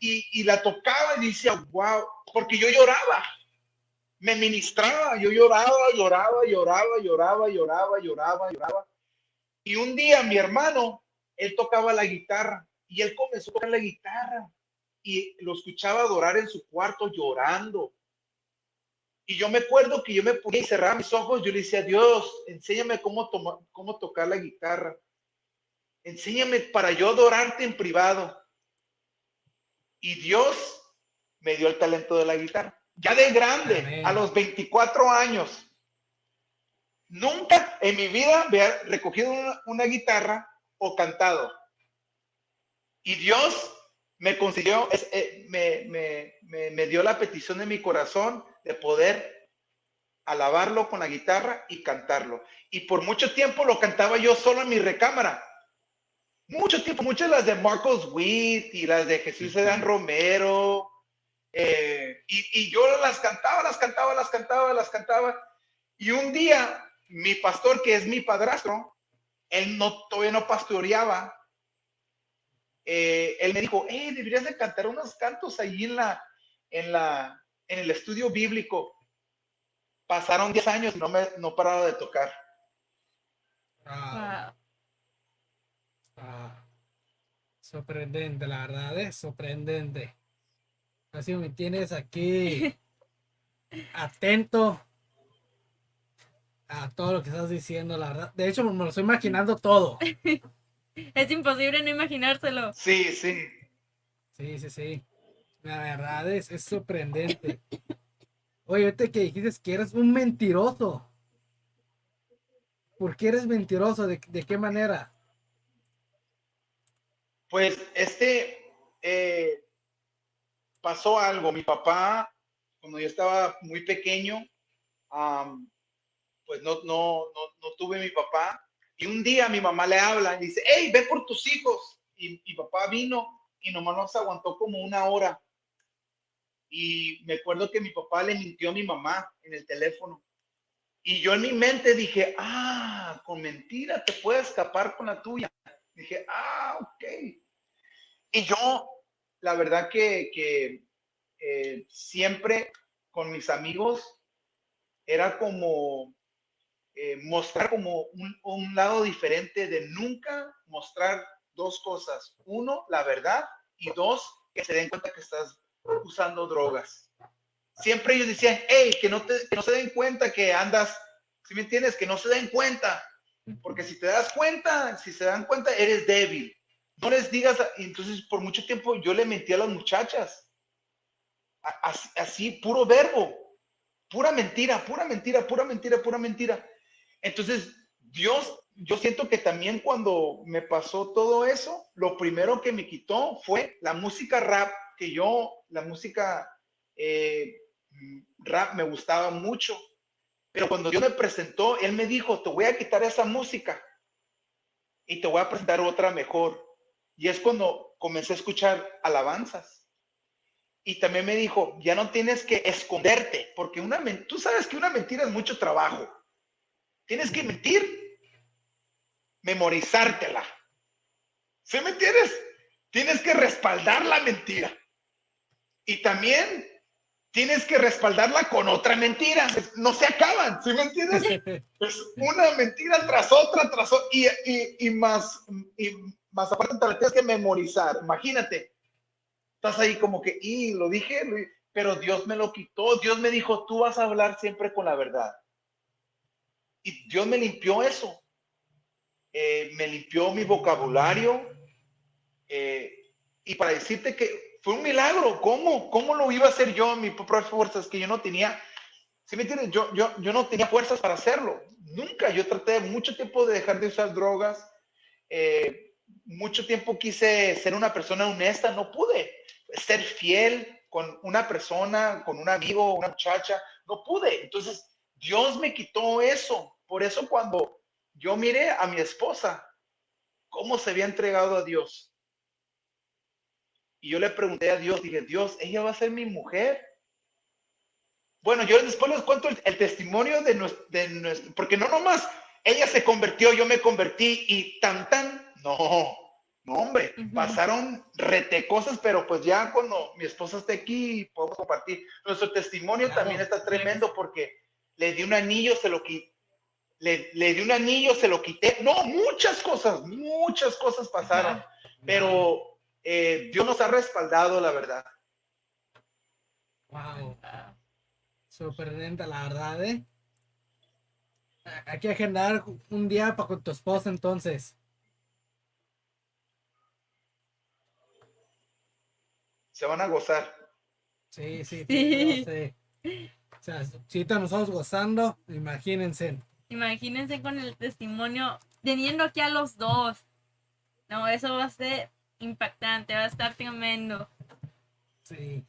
y, la tocaba y decía, wow, porque yo lloraba me ministraba, yo lloraba, lloraba, lloraba, lloraba, lloraba, lloraba, lloraba. Y un día mi hermano, él tocaba la guitarra y él comenzó a tocar la guitarra y lo escuchaba adorar en su cuarto llorando. Y yo me acuerdo que yo me ponía y cerraba mis ojos, yo le decía, Dios, enséñame cómo, cómo tocar la guitarra. Enséñame para yo adorarte en privado. Y Dios me dio el talento de la guitarra ya de grande, a los 24 años. Nunca en mi vida había recogido una, guitarra o cantado. Y Dios me consiguió, eh, me, me, dio la petición de mi corazón de poder alabarlo con la guitarra y cantarlo. Y por mucho tiempo lo cantaba yo solo en mi recámara. Mucho tiempo, muchas las de Marcos Witt y las de Jesús Edán Romero, eh, y, yo las cantaba, las cantaba, las cantaba, las cantaba. Y un día, mi pastor, que es mi padrastro, él no, todavía no pastoreaba, eh, él me dijo, hey, deberías de cantar unos cantos ahí en la, en la, en el estudio bíblico. Pasaron 10 años y no me, no paraba de tocar. Ah, sorprendente, la verdad es sorprendente. Así me tienes aquí atento a todo lo que estás diciendo, la verdad. De hecho, me lo estoy imaginando todo. es imposible no imaginárselo. Sí, sí. Sí, sí, sí. La verdad es, es sorprendente. Oye, ahorita que dijiste que eres un mentiroso. ¿Por qué eres mentiroso? ¿De, de qué manera? Pues este, eh, pasó algo. Mi papá, cuando yo estaba muy pequeño, pues no, no, no, no, tuve mi papá. Y un día mi mamá le habla y dice, hey, ve por tus hijos. Y mi papá vino y nomás nos aguantó como una hora. Y me acuerdo que mi papá le mintió a mi mamá en el teléfono. Y yo en mi mente dije, ah, con mentira te puedes escapar con la tuya. Dije, ah, ok. Y yo la verdad que, eh, siempre con mis amigos era como eh, mostrar como un, lado diferente de nunca mostrar dos cosas. Uno, la verdad y dos, que se den cuenta que estás usando drogas. Siempre ellos decían, hey, que no, te, que no se den cuenta que andas, si me entiendes, que no se den cuenta. Porque si te das cuenta, si se dan cuenta, eres débil no les digas, entonces por mucho tiempo yo le mentí a las muchachas. Así, puro verbo, pura mentira, pura mentira, pura mentira, pura mentira. Entonces, Dios, yo siento que también cuando me pasó todo eso, lo primero que me quitó fue la música rap, que yo, la música eh, rap me gustaba mucho. Pero cuando Dios me presentó, Él me dijo, te voy a quitar esa música y te voy a presentar otra mejor. Y es cuando comencé a escuchar alabanzas. y también me dijo, ya no tienes que esconderte, porque una, tú sabes que una mentira es mucho trabajo. Tienes que mentir, memorizártela. ¿Sí me entiendes? Tienes que respaldar la mentira. Y también tienes que respaldarla con otra mentira. No se acaban, ¿sí me entiendes? Es una mentira tras otra, tras otra, y, más, y más aparte te la tienes que memorizar. Imagínate, estás ahí como que, y lo dije, pero Dios me lo quitó. Dios me dijo, tú vas a hablar siempre con la verdad. Y Dios me limpió eso. Eh, me limpió mi vocabulario. Eh, y para decirte que fue un milagro, ¿cómo? ¿Cómo lo iba a hacer yo mis propias fuerzas que yo no tenía? ¿Sí me entiendes? Yo, yo, yo no tenía fuerzas para hacerlo. Nunca. Yo traté mucho tiempo de dejar de usar drogas. Eh, mucho tiempo quise ser una persona honesta, no pude. Ser fiel con una persona, con un amigo, una muchacha, no pude. Entonces, Dios me quitó eso. Por eso cuando yo miré a mi esposa, cómo se había entregado a Dios. Y yo le pregunté a Dios, dije, Dios, ella va a ser mi mujer. Bueno, yo después les cuento el, testimonio de nuestro, de porque no nomás ella se convirtió, yo me convertí y tan tan, no, no hombre, pasaron rete cosas, pero pues ya cuando mi esposa esté aquí podemos compartir. Nuestro testimonio también está tremendo porque le di un anillo, se lo quité. Le, le, di un anillo, se lo quité. No, muchas cosas, muchas cosas pasaron. Pero eh, Dios nos ha respaldado, la verdad. Wow. Sorprendente, la verdad, ¿eh? Hay que agendar un día para con tu esposa, entonces. Se van a gozar. Sí, sí, sí. O sea, si nos estamos gozando, imagínense. Imagínense con el testimonio, teniendo aquí a los dos. No, eso va a ser impactante, va a estar tremendo. Sí,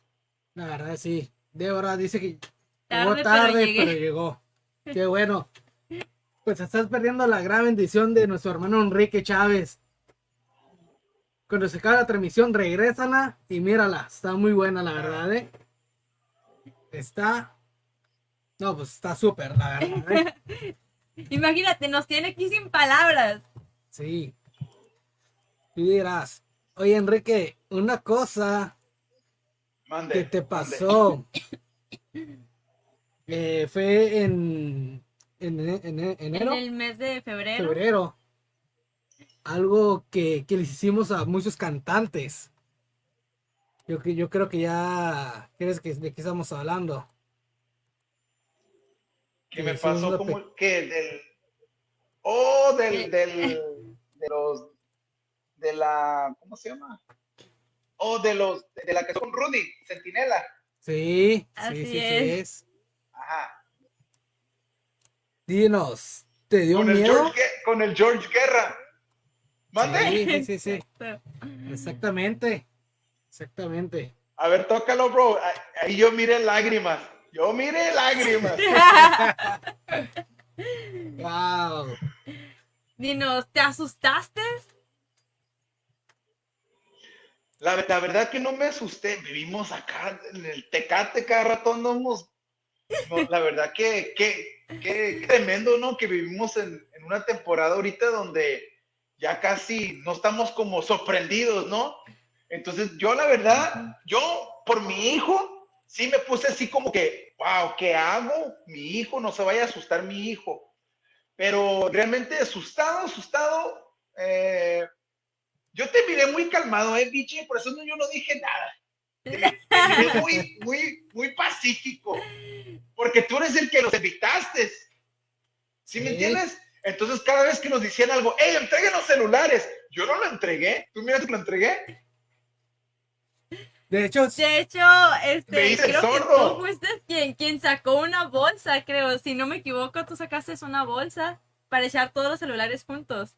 la verdad sí. Débora dice que llegó tarde, pero, llegó. Qué bueno. Pues estás perdiendo la gran bendición de nuestro hermano Enrique Chávez. Cuando se acabe la transmisión, regrésala y mírala. Está muy buena, la verdad, ¿eh? Está. No, pues está súper, la verdad. ¿eh? Imagínate, nos tiene aquí sin palabras. Sí. Y dirás, Oye, Enrique, una cosa que te pasó eh, fue en, en, enero. En el mes de febrero. Febrero. Algo que, que les hicimos a muchos cantantes. Yo, yo creo que ya crees que de qué estamos hablando. ¿Qué me pasó? como que del. Oh, del, del, de los de la, ¿cómo se llama? O oh, de los, de la que son Rudy, Centinela. Sí, sí, sí, es. Ajá. Dinos, ¿te dio con miedo? El con el George Guerra. ¿Mande? Sí, sí, sí. Exactamente. Exactamente. A ver, tócalo, bro. Ahí yo miré lágrimas. Yo miré lágrimas. wow. Dinos, ¿te asustaste? La, verdad que no me asusté. Vivimos acá en el Tecate cada rato andamos. la verdad que, que, tremendo, ¿no? Que vivimos en, una temporada ahorita donde ya casi no estamos como sorprendidos, ¿no? Entonces yo la verdad, yo por mi hijo, sí me puse así como que, wow, ¿qué hago? Mi hijo, no se vaya a asustar mi hijo. Pero realmente asustado, asustado, eh, yo te miré muy calmado, ¿eh, biche? Por eso yo no dije nada. Te, miré muy, muy, muy pacífico. Porque tú eres el que los evitaste. ¿Sí, me entiendes? Entonces, cada vez que nos decían algo, ¡Ey, entreguen los celulares! Yo no lo entregué. ¿Tú miras que lo entregué? De hecho, de hecho, este, creo que tú fuiste quien, quien sacó una bolsa, creo. Si no me equivoco, tú sacaste una bolsa para echar todos los celulares juntos.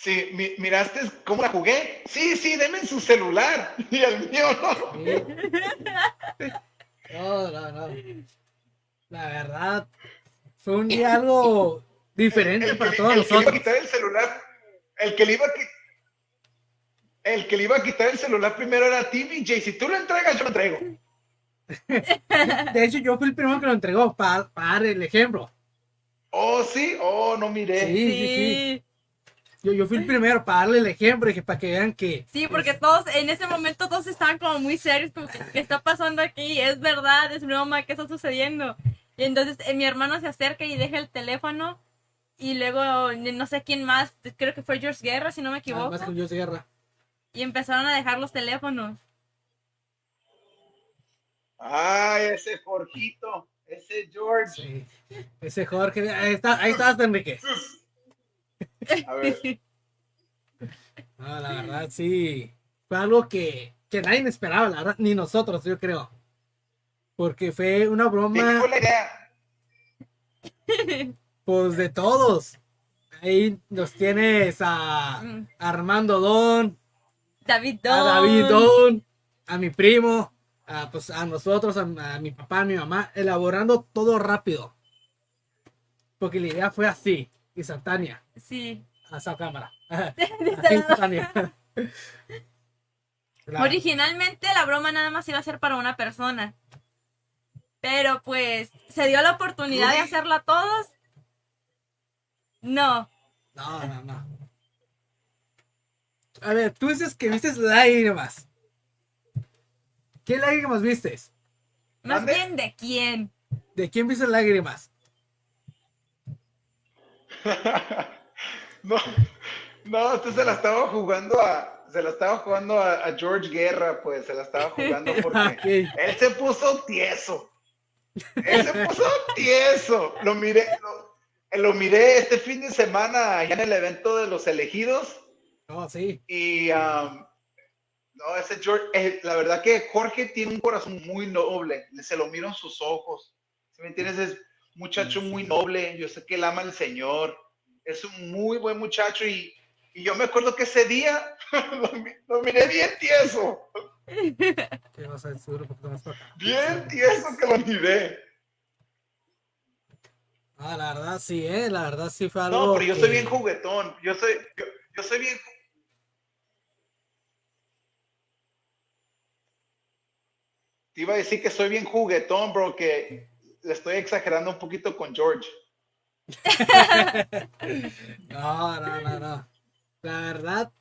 Sí, miraste cómo la jugué. Sí, sí, denme su celular. Y el mío no. No, no, no. La verdad, fue un día algo diferente para todos nosotros. El que le iba a quitar el celular, el que le iba a el que le iba a quitar el celular primero era a ti, BJ. Si tú lo entregas, yo lo entrego. De hecho, yo fui el primero que lo entregó para, para dar el ejemplo. Oh, sí, oh, no miré. Sí, sí, sí. Yo, yo fui el primero para darle el ejemplo y que para que vean que. Sí, porque todos, en ese momento todos estaban como muy serios, como que, ¿qué está pasando aquí? ¿Es verdad? ¿Es broma? ¿Qué está sucediendo? Y entonces eh, mi hermano se acerca y deja el teléfono y luego no sé quién más, creo que fue George Guerra, si no me Ah, equivoco, más con de guerra. y empezaron a dejar los teléfonos. Ay, ese Jorgito, ese George. Sí. Ese Jorge, ahí está, ahí estás, Enrique. A ver, No, la verdad, sí. Fue algo que, que nadie esperaba, la verdad, ni nosotros, yo creo. Porque fue una ¿de qué broma, fue la idea? pues, de todos. Ahí nos tienes a Mm. Armando Don, David a Don. David Don, a mi primo, a, pues, a nosotros, a, a mi papá, a mi mamá, elaborando todo rápido. Porque la idea fue así, instantánea, Sí. a esa cámara. instantánea. La- Originalmente la broma nada más iba a ser para una persona. Pero pues se dio la oportunidad de hacerla a todos. No. No, no, no. A ver, tú dices que viste lágrimas. ¿Qué lágrimas vistes? Más bien de quién. ¿De quién viste lágrimas? No, no, usted se la estaba jugando a, se la estaba jugando a, a George Guerra, pues se la estaba jugando porque él se puso tieso. Él se puso tieso. Lo miré, lo, lo miré este fin de semana allá en el evento de los elegidos No, sí. y um, no, ese George, eh, la verdad que Jorge tiene un corazón muy noble, se lo miro en sus ojos. ¿Sí me entiendes? Es muchacho muy noble, yo sé que él ama al Señor, es un muy buen muchacho y, y yo me acuerdo que ese día lo, mi- lo miré bien tieso, ¿Qué vas a decir un poquito más para acá? bien tieso que lo miré. Ah, la verdad sí, eh. La verdad sí fue algo. No, pero yo que- soy bien juguetón, yo soy, yo, yo soy bien... Te iba a decir que soy bien juguetón, bro, que le estoy exagerando un poquito con George. No, no, no, no. La verdad,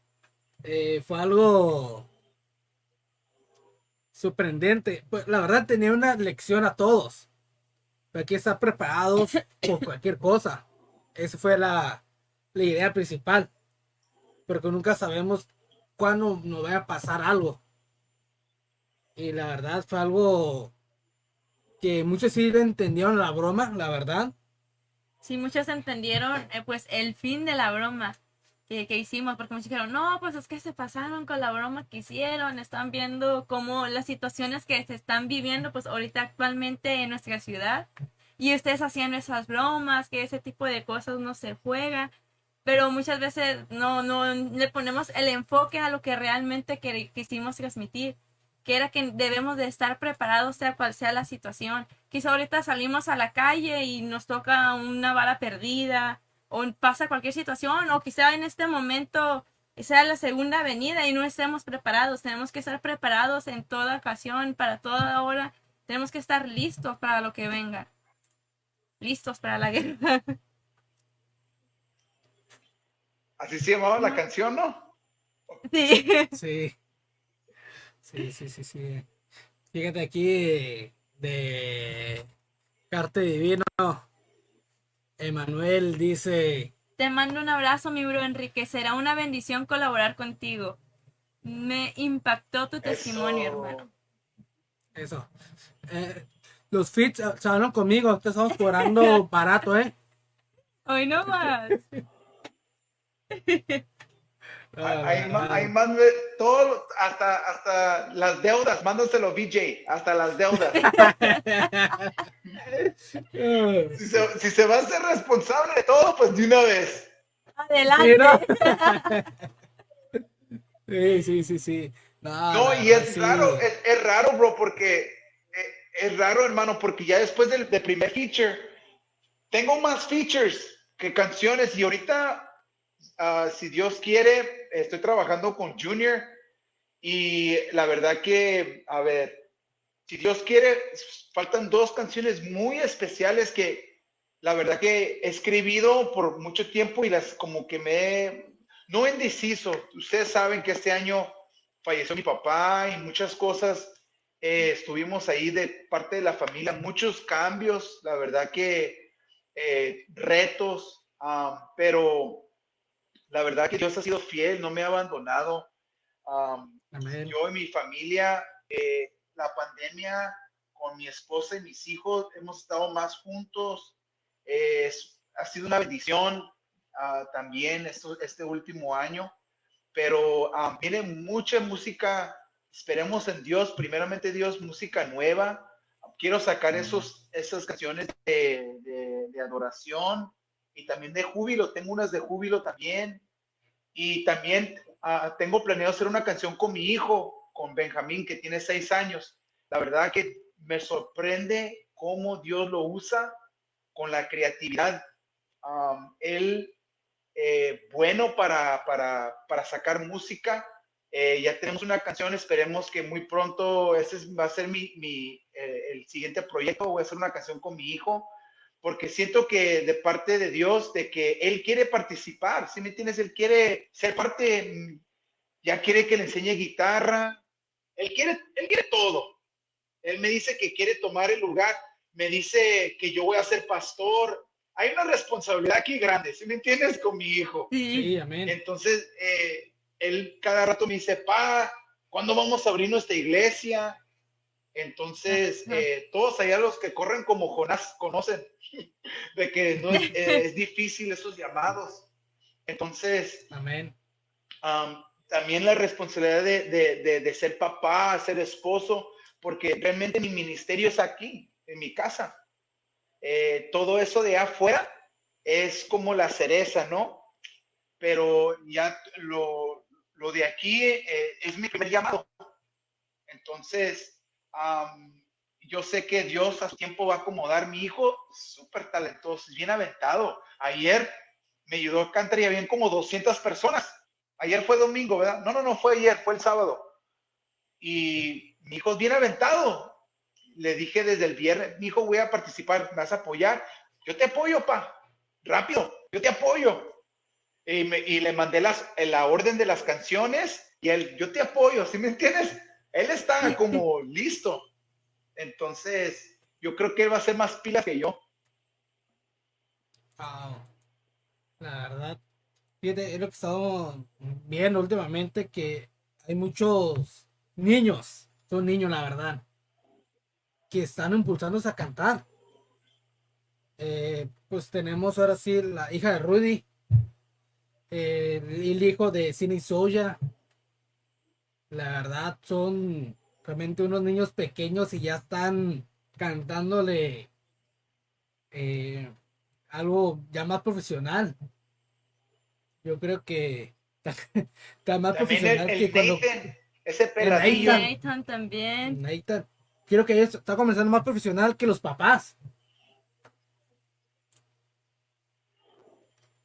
eh, fue algo sorprendente. Pues, la verdad, tenía una lección a todos. Hay que estar preparados por cualquier cosa. Esa fue la, la idea principal. Porque nunca sabemos cuándo nos vaya a pasar algo. Y la verdad fue algo que muchos sí le entendieron la broma, la verdad. Sí, muchos entendieron eh, pues el fin de la broma que, que hicimos, porque muchos dijeron, no, pues es que se pasaron con la broma que hicieron, están viendo cómo las situaciones que se están viviendo pues ahorita actualmente en nuestra ciudad y ustedes haciendo esas bromas, que ese tipo de cosas no se juega, pero muchas veces no, no le ponemos el enfoque a lo que realmente quisimos transmitir que era que debemos de estar preparados sea cual sea la situación. Quizá ahorita salimos a la calle y nos toca una bala perdida o pasa cualquier situación o quizá en este momento sea la segunda venida y no estemos preparados. Tenemos que estar preparados en toda ocasión, para toda hora. Tenemos que estar listos para lo que venga. Listos para la guerra. Así se llamaba la canción, ¿no? Sí. Sí. Sí, sí, sí, sí. Fíjate aquí de Carte Divino. Emanuel dice, Te mando un abrazo, mi bro Enrique. Será una bendición colaborar contigo. Me impactó tu testimonio, Eso. hermano. eso. eh, los fits se van conmigo, te estamos cobrando barato, ¿eh? Hoy no más. Ah, Ahí, ma- ahí mande todo, hasta, hasta las deudas, mándaselo VJ, hasta las deudas. Si se, si se va a ser responsable de todo, pues de una vez. Adelante. Sí, sí, sí, sí. No, y es sí. raro, es, es raro, bro, porque eh, es raro, hermano, porque ya después del, del primer feature, tengo más features que canciones y ahorita ah, si Dios quiere, estoy trabajando con Junior y la verdad que, a ver, si Dios quiere, faltan dos canciones muy especiales que la verdad que he escribido por mucho tiempo y las como que me no indeciso. Ustedes saben que este año falleció mi papá y muchas cosas. eh, estuvimos ahí de parte de la familia, muchos cambios, la verdad que eh, retos, ah, pero la verdad que Dios ha sido fiel, no me ha abandonado. Amén. yo y mi familia, eh, la pandemia con mi esposa y mis hijos, hemos estado más juntos. Eh, es- ha sido una bendición ah, también esto- este último año, pero ah, viene mucha música. Esperemos en Dios, primeramente Dios, música nueva. Quiero sacar esos, esas canciones de, de- de adoración y también de júbilo. Tengo unas de júbilo también. Y también ah, tengo planeado hacer una canción con mi hijo, con Benjamín, que tiene seis años. La verdad que me sorprende cómo Dios lo usa con la creatividad. Él, eh, bueno para, para, para sacar música. Eh, ya tenemos una canción, esperemos que muy pronto, ese es- va a ser mi, mi, eh, el siguiente proyecto, voy a hacer una canción con mi hijo, porque siento que de parte de Dios, de que Él quiere participar, ¿sí me entiendes? Él quiere ser parte, ya quiere que le enseñe guitarra, Él quiere, Él quiere todo. Él me dice que quiere tomar el lugar, me dice que yo voy a ser pastor. Hay una responsabilidad aquí grande, ¿sí me entiendes? Con mi hijo. Sí. Sí, amén. Entonces, eh, él cada rato me dice, pa, ¿cuándo vamos a abrir nuestra iglesia? Entonces, eh, todos allá los que corren como Jonás conocen de que no es, eh, es difícil esos llamados. Entonces, Amén. también la responsabilidad de, de- de- de ser papá, ser esposo, porque realmente mi ministerio es aquí, en mi casa. Eh, todo eso de afuera es como la cereza, ¿no? Pero ya lo, lo de aquí es mi primer llamado. Entonces, yo sé que Dios a tiempo va a acomodar mi hijo, súper talentoso, bien aventado. Ayer me ayudó a cantar y habían como 200 personas. Ayer fue domingo, ¿verdad? No, no, no fue ayer, fue el sábado. Y mi hijo bien aventado. Le dije desde el viernes, mi hijo, voy a participar, ¿me vas a apoyar? Yo te apoyo, pa. Rápido, yo te apoyo. Y le mandé las, la orden de las canciones y él, yo te apoyo, ¿sí me entiendes? Él está como listo. Entonces, yo creo que él va a ser más pila que yo. La verdad, fíjate, es lo que estamos viendo últimamente, que hay muchos niños, son niños, la verdad, que están impulsándose a cantar. Eh, pues tenemos ahora sí la hija de Rudy, eh, el hijo de Cine Soya. La verdad, son realmente unos niños pequeños y ya están cantándole eh, algo ya más profesional. Yo creo que está más También profesional el, que el cuando Nathan, ese peladillo. Nathan. Nathan también. Nathan, quiero que ellos está comenzando más profesional que los papás.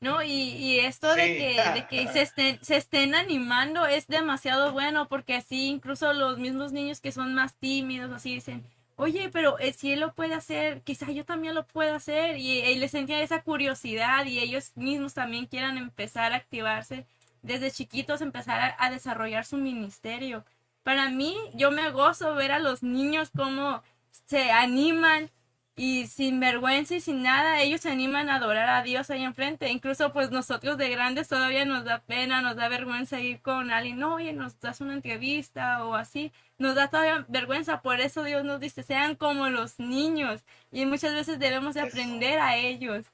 No, y, y esto de que, de que se, estén, se estén animando es demasiado bueno porque así incluso los mismos niños que son más tímidos así dicen, oye, pero eh, si él lo puede hacer, quizá yo también lo pueda hacer y, y les entra esa curiosidad y ellos mismos también quieran empezar a activarse desde chiquitos, empezar a, a desarrollar su ministerio. Para mí, yo me gozo ver a los niños cómo se animan y sin vergüenza y sin nada, ellos se animan a adorar a Dios ahí enfrente. Incluso pues nosotros de grandes todavía nos da pena, nos da vergüenza ir con alguien, no, oye, nos das una entrevista o así. Nos da todavía vergüenza, por eso Dios nos dice, sean como los niños. Y muchas veces debemos de aprender a ellos.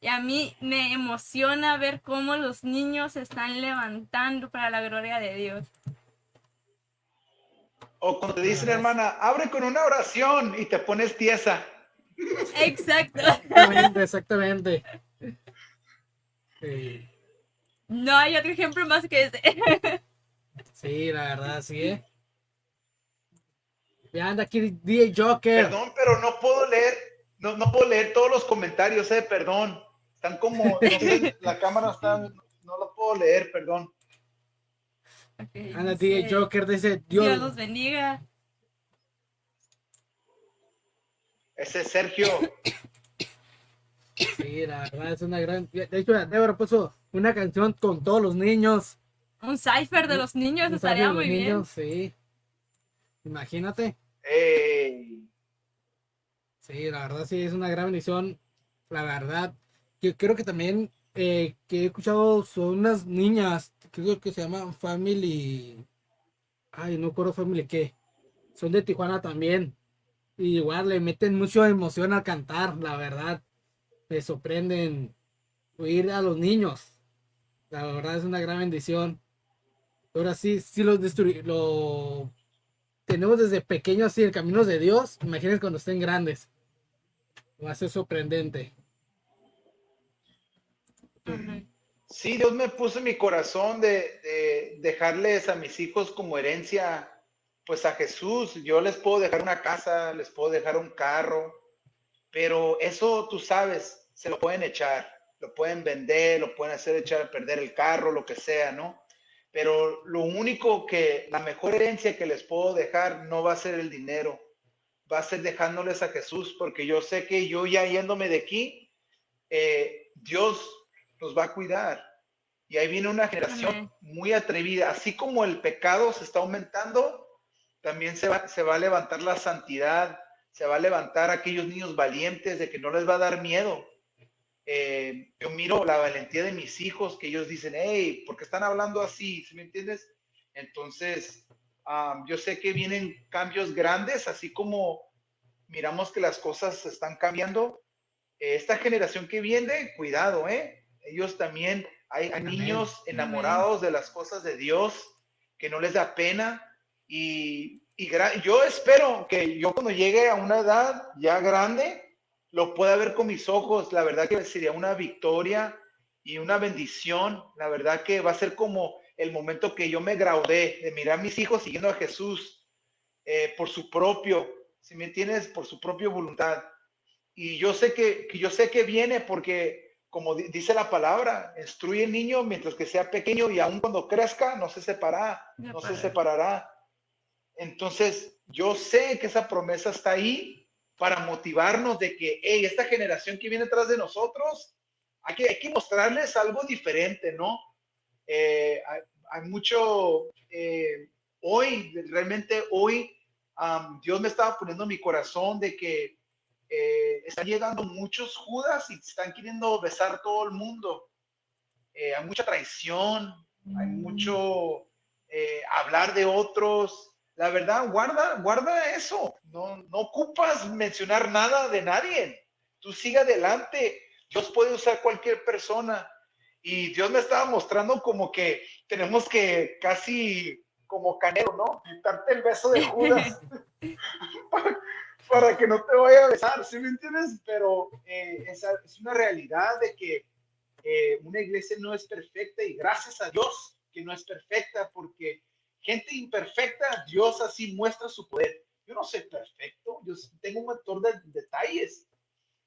Y a mí me emociona ver cómo los niños se están levantando para la gloria de Dios. O cuando te dicen, hermana, abre con una oración y te pones tiesa. Exacto. Exactamente, exactamente. Sí, No hay otro ejemplo más que ese. sí, la verdad, sí, ¿eh? Ya anda aquí DJ Joker. Perdón, pero no puedo leer, no, no puedo leer todos los comentarios, eh, perdón. Están como, no sé, la cámara está, no, puedo leer, perdón. Ok, Anda, dice, DJ Joker dice, Dios Dios, los bendiga. Ese es Sergio. sí, la verdad es una gran... De hecho, Débora puso una canción con todos los niños. Un cipher de los niños Un estaría muy bien. Sí. Imagínate. Sí, la verdad sí es una gran bendición. La verdad, yo creo que también eh, que he escuchado son unas niñas, creo que se llaman Family. Ay, no recuerdo Family qué. Son de Tijuana también. Y igual le meten mucha emoción al cantar, la verdad. Me sorprenden oír a los niños. La verdad es una gran bendición. Ahora sí, sí los lo tenemos desde pequeños así el camino de Dios. Imagínense cuando estén grandes. Va a ser sorprendente. Ujú. Sí, Dios me puso en mi corazón de, de dejarles a mis hijos como herencia, pues a Jesús. Yo les puedo dejar una casa, les puedo dejar un carro, pero eso tú sabes, se lo pueden echar, lo pueden vender, lo pueden hacer echar perder el carro, lo que sea, ¿no? Pero lo único que, la mejor herencia que les puedo dejar no va a ser el dinero, va a ser dejándoles a Jesús, porque yo sé que yo ya yéndome de aquí, eh, Dios nos va a cuidar. Y ahí viene una generación muy atrevida. Así como el pecado se está aumentando, también se va, se va a levantar la santidad, se va a levantar aquellos niños valientes de que no les va a dar miedo. Eh, yo miro la valentía de mis hijos, que ellos dicen, hey, ¿por qué están hablando así? ¿Sí me entiendes? Entonces, yo sé que vienen cambios grandes, así como miramos que las cosas están cambiando. Eh, esta generación que viene, cuidado, ¿eh? Ellos también, hay, niños enamorados de las cosas de Dios, que no les da pena. Y, y yo espero que yo cuando llegue a una edad ya grande, lo pueda ver con mis ojos. La verdad que sería una victoria y una bendición. La verdad que va a ser como el momento que yo me graudé de mirar a mis hijos siguiendo a Jesús eh, por su propio, si me entiendes, por su propia voluntad. Y yo sé que, que yo sé que viene porque, como di- dice la palabra, instruye el niño mientras que sea pequeño y aun cuando crezca no se separará, Ya no se para. separará. Entonces, yo sé que esa promesa está ahí para motivarnos de que, hey, esta generación que viene atrás de nosotros, hay que, hay que mostrarles algo diferente, ¿no? Eh, hay, hay mucho, eh, hoy, realmente hoy, am, Dios me estaba poniendo en mi corazón de que eh, están llegando muchos judas y están queriendo besar todo el mundo. Eh, hay mucha traición, hay mucho eh, hablar de otros. La verdad, guarda, guarda eso. No, no ocupas mencionar nada de nadie. Tú sigue adelante. Dios puede usar cualquier persona. Y Dios me estaba mostrando como que tenemos que casi como canelo, ¿no? Quitarte el beso de Judas para, para que no te vaya a besar, ¿sí me entiendes? Pero eh, es una realidad de que eh, una iglesia no es perfecta y gracias a Dios que no es perfecta porque gente imperfecta, Dios así muestra su poder. Yo no soy perfecto, yo tengo un montón de detalles,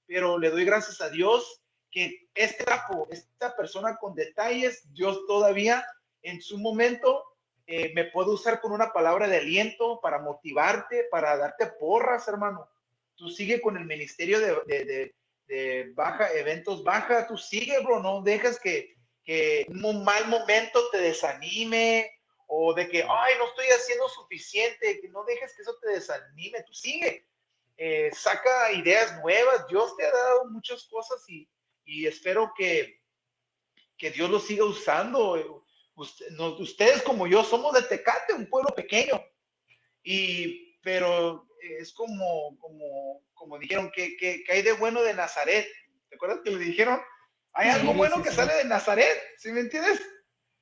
pero le doy gracias a Dios que este esta persona con detalles, Dios todavía en su momento eh, me puede usar con una palabra de aliento para motivarte, para darte porras, hermano. Tú sigue con el ministerio de, de, de, baja, eventos baja, tú sigue, bro, no dejas que, que un mal momento te desanime o de que, ay, no estoy haciendo suficiente, que no dejes que eso te desanime, tú sigue. Eh, saca ideas nuevas, Dios te ha dado muchas cosas y, y espero que, que Dios lo siga usando. Usted, ustedes como yo somos de Tecate, un pueblo pequeño, y, pero es como, como, como dijeron, que, que, que hay de bueno de Nazaret. ¿Te acuerdas que le dijeron? Hay algo Sí, bueno sí, que sí. sale de Nazaret, ¿sí me entiendes?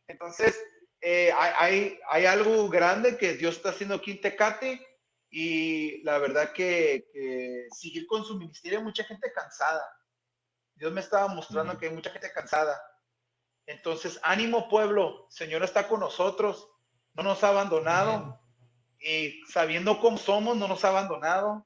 Entonces, eh, hay, hay, algo grande que Dios está haciendo aquí en Tecate y la verdad que, que seguir con su ministerio hay mucha gente cansada. Dios me estaba mostrando que hay mucha gente cansada. Entonces, ánimo pueblo, Señor está con nosotros, no nos ha abandonado y sabiendo cómo somos, no nos ha abandonado.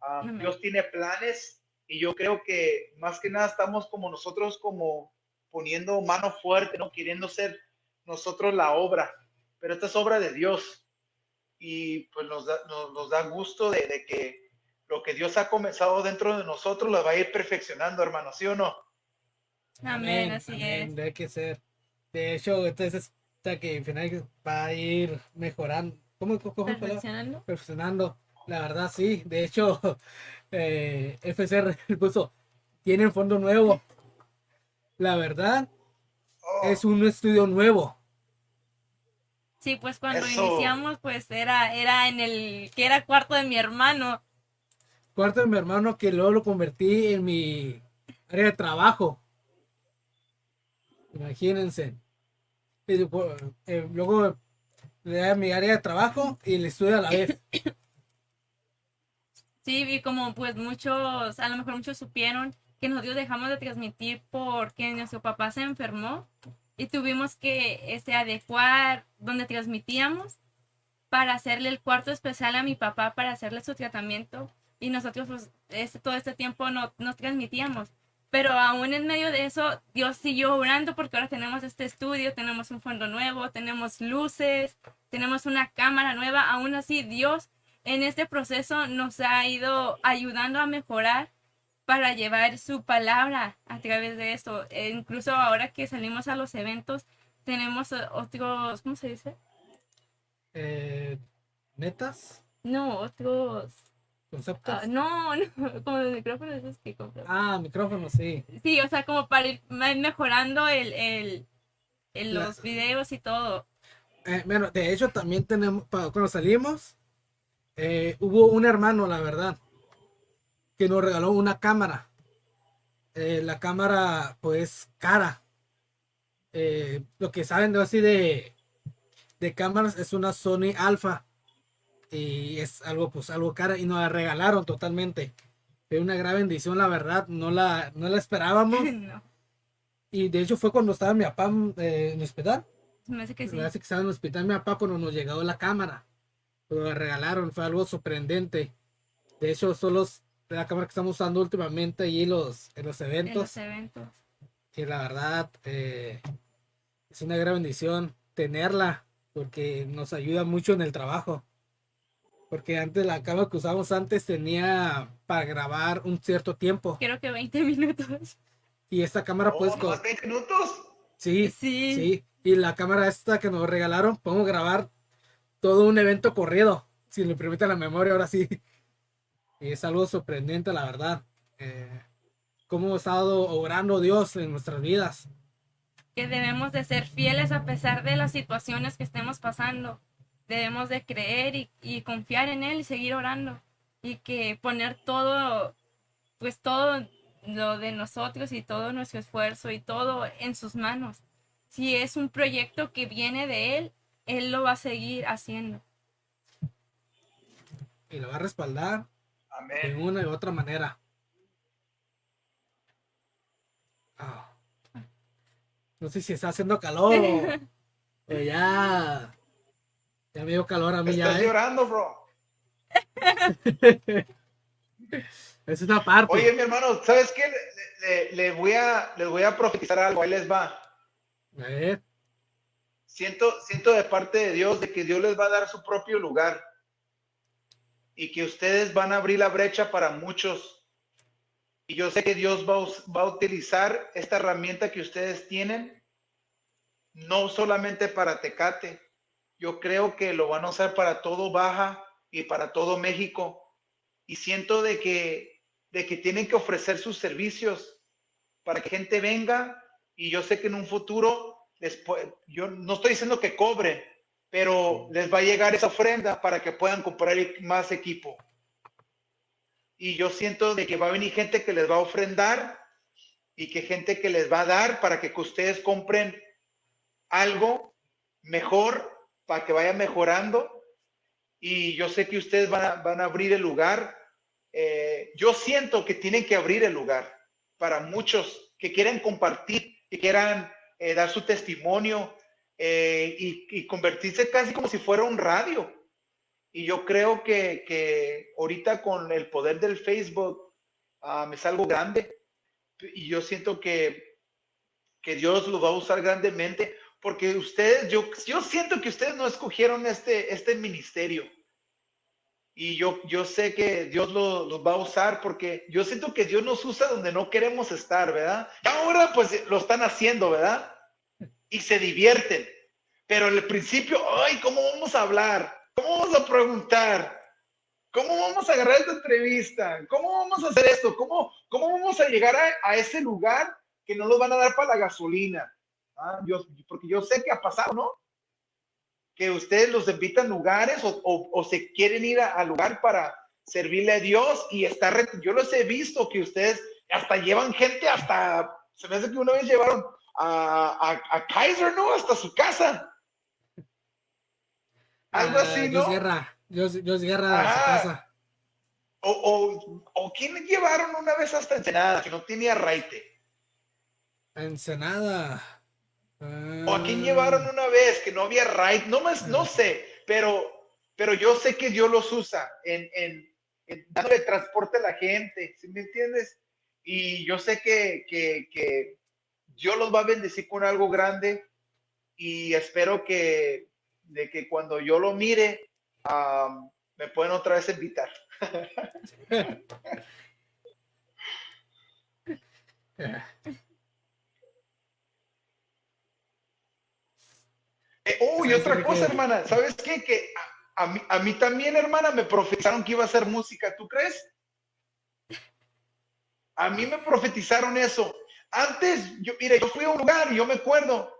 Amén. Dios tiene planes y yo creo que más que nada estamos como nosotros como poniendo mano fuerte, ¿no? Queriendo ser nosotros la obra, pero esta es obra de Dios. Y pues nos da, nos, da gusto de, de, que lo que Dios ha comenzado dentro de nosotros lo va a ir perfeccionando, hermano, ¿sí o no? Amén, así amén, es. Debe que ser. De hecho, entonces, hasta que al final va a ir mejorando. ¿Cómo, cómo, cómo Perfeccionando. Perfeccionando. La verdad, sí. De hecho, eh, FCR puso, tienen fondo nuevo. La verdad, Oh, es un estudio nuevo. Sí, pues cuando Eso. iniciamos, pues era, era en el, que era cuarto de mi hermano. Cuarto de mi hermano que luego lo convertí en mi área de trabajo. Imagínense. Después, eh, luego le da mi área de trabajo y el estudio a la vez. Sí, y como pues muchos, a lo mejor muchos supieron que nosotros dejamos de transmitir porque nuestro papá se enfermó y tuvimos que este, adecuar donde transmitíamos para hacerle el cuarto especial a mi papá para hacerle su tratamiento y nosotros pues, este, todo este tiempo no, no transmitíamos. Pero aún en medio de eso, Dios siguió orando porque ahora tenemos este estudio, tenemos un fondo nuevo, tenemos luces, tenemos una cámara nueva. Aún así, Dios en este proceso nos ha ido ayudando a mejorar para llevar su palabra a través de esto. E incluso ahora que salimos a los eventos, tenemos otros, ¿cómo se dice? Eh, ¿Metas? No, otros, ¿Conceptos? ah, no, no, como los micrófonos esos que. Ah, micrófono, sí. Sí, o sea, como para ir me- mejorando el, el, el- La- los videos y todo. Eh, bueno, de hecho también tenemos, cuando salimos, eh, hubo un hermano, la verdad, que nos regaló una cámara. Eh, la cámara, pues, cara. Lo que saben de así de, de cámaras es una Sony Alpha. Y es algo, pues, algo cara. Y nos la regalaron totalmente. Fue una gran bendición, la verdad. No la, no la esperábamos. no, Y de hecho fue cuando estaba mi papá eh, en el hospital. me hace que sí. Me hace que estaba en el hospital mi papá cuando nos llegó la cámara. Pero la regalaron, fue algo sorprendente. De hecho, son los, la cámara que estamos usando últimamente allí los, en los En eventos. los eventos. Y la verdad, eh, es una gran bendición tenerla, porque nos ayuda mucho en el trabajo. Porque antes la cámara que usábamos antes tenía para grabar un cierto tiempo. Creo que 20 minutos. Y esta cámara oh, pues... co- ¿nomás 20 minutos? Sí, Sí. sí. Y la cámara esta que nos regalaron, podemos grabar todo un evento corrido, si le permite la memoria, ahora sí. Y es algo sorprendente, la verdad. Eh, cómo ha estado obrando Dios en nuestras vidas. que debemos de ser fieles a pesar de las situaciones que estemos pasando. Debemos de creer y, y confiar en Él y seguir orando. Y que poner todo, pues todo lo de nosotros y todo nuestro esfuerzo y todo en sus manos. Si es un proyecto que viene de Él, Él lo va a seguir haciendo. Y lo va a respaldar de Amén. una y otra manera. Ah. No sé si está haciendo calor o ya. Ya me dio calor a mí ya. Estás ¿eh? llorando, bro. Es una parte. Oye, mi hermano, ¿sabes qué? Le, le- le voy a, les voy a profetizar algo. Ahí les va. A ver. Siento, siento de parte de Dios de que Dios les va a dar su propio lugar y que ustedes van a abrir la brecha para muchos. Y yo sé que Dios va va a utilizar esta herramienta que ustedes tienen, no solamente para Tecate. Yo creo que lo van a usar para todo Baja y para todo México. Y siento de que, de que tienen que ofrecer sus servicios para que gente venga y yo sé que en un futuro después, yo no estoy diciendo que cobre, pero les va a llegar esa ofrenda para que puedan comprar e- más equipo. Y yo siento de que va a venir gente que les va a ofrendar y que gente que les va a dar para que ustedes compren algo mejor, para que vaya mejorando. Y yo sé que ustedes van a, van a abrir el lugar. Eh, yo siento que tienen que abrir el lugar para muchos que quieren compartir, que quieran eh, dar su testimonio eh, y, convertirse casi como si fuera un radio. Y yo creo que, que ahorita con el poder del Facebook ah, me salgo grande y yo siento que, que Dios los va a usar grandemente, porque ustedes, yo, yo siento que ustedes no escogieron este, este ministerio. Y yo, yo sé que Dios los va a usar porque yo siento que Dios nos usa donde no queremos estar, ¿verdad? Ahora pues lo están haciendo, ¿verdad? Y se divierten. Pero en el principio, ay, ¿cómo vamos a hablar? ¿Cómo vamos a preguntar? ¿Cómo vamos a agarrar esta entrevista? ¿Cómo vamos a hacer esto? ¿Cómo, cómo vamos a llegar a, ese lugar que no nos van a dar para la gasolina? Ah, porque yo sé que ha pasado, ¿no? Que ustedes los invitan a lugares o, se quieren ir al lugar para servirle a Dios y estar. Yo los he visto que ustedes hasta llevan gente, hasta se me hace que una vez llevaron a, a Kaiser, ¿no? Hasta su casa. Algo así, ¿no? Dios Guerra, Dios, Dios Guerra a su casa. O, o, o quién llevaron una vez hasta Ensenada, que no tenía raite. Ensenada. O a quién llevaron una vez que no había raite, no más, no sé, pero, pero yo sé que Dios los usa en, en, en dándole transporte a la gente, ¿sí me entiendes? Y yo sé que, que, que Dios los va a bendecir con algo grande y espero que, de que cuando yo lo mire, me pueden otra vez invitar. eh, y otra cosa, hermana, ¿sabes qué? Que a, mí, a, mí, también, hermana, me profetizaron que iba a hacer música, ¿tú crees? A mí me profetizaron eso. Antes, yo, mire, yo fui a un lugar y yo me acuerdo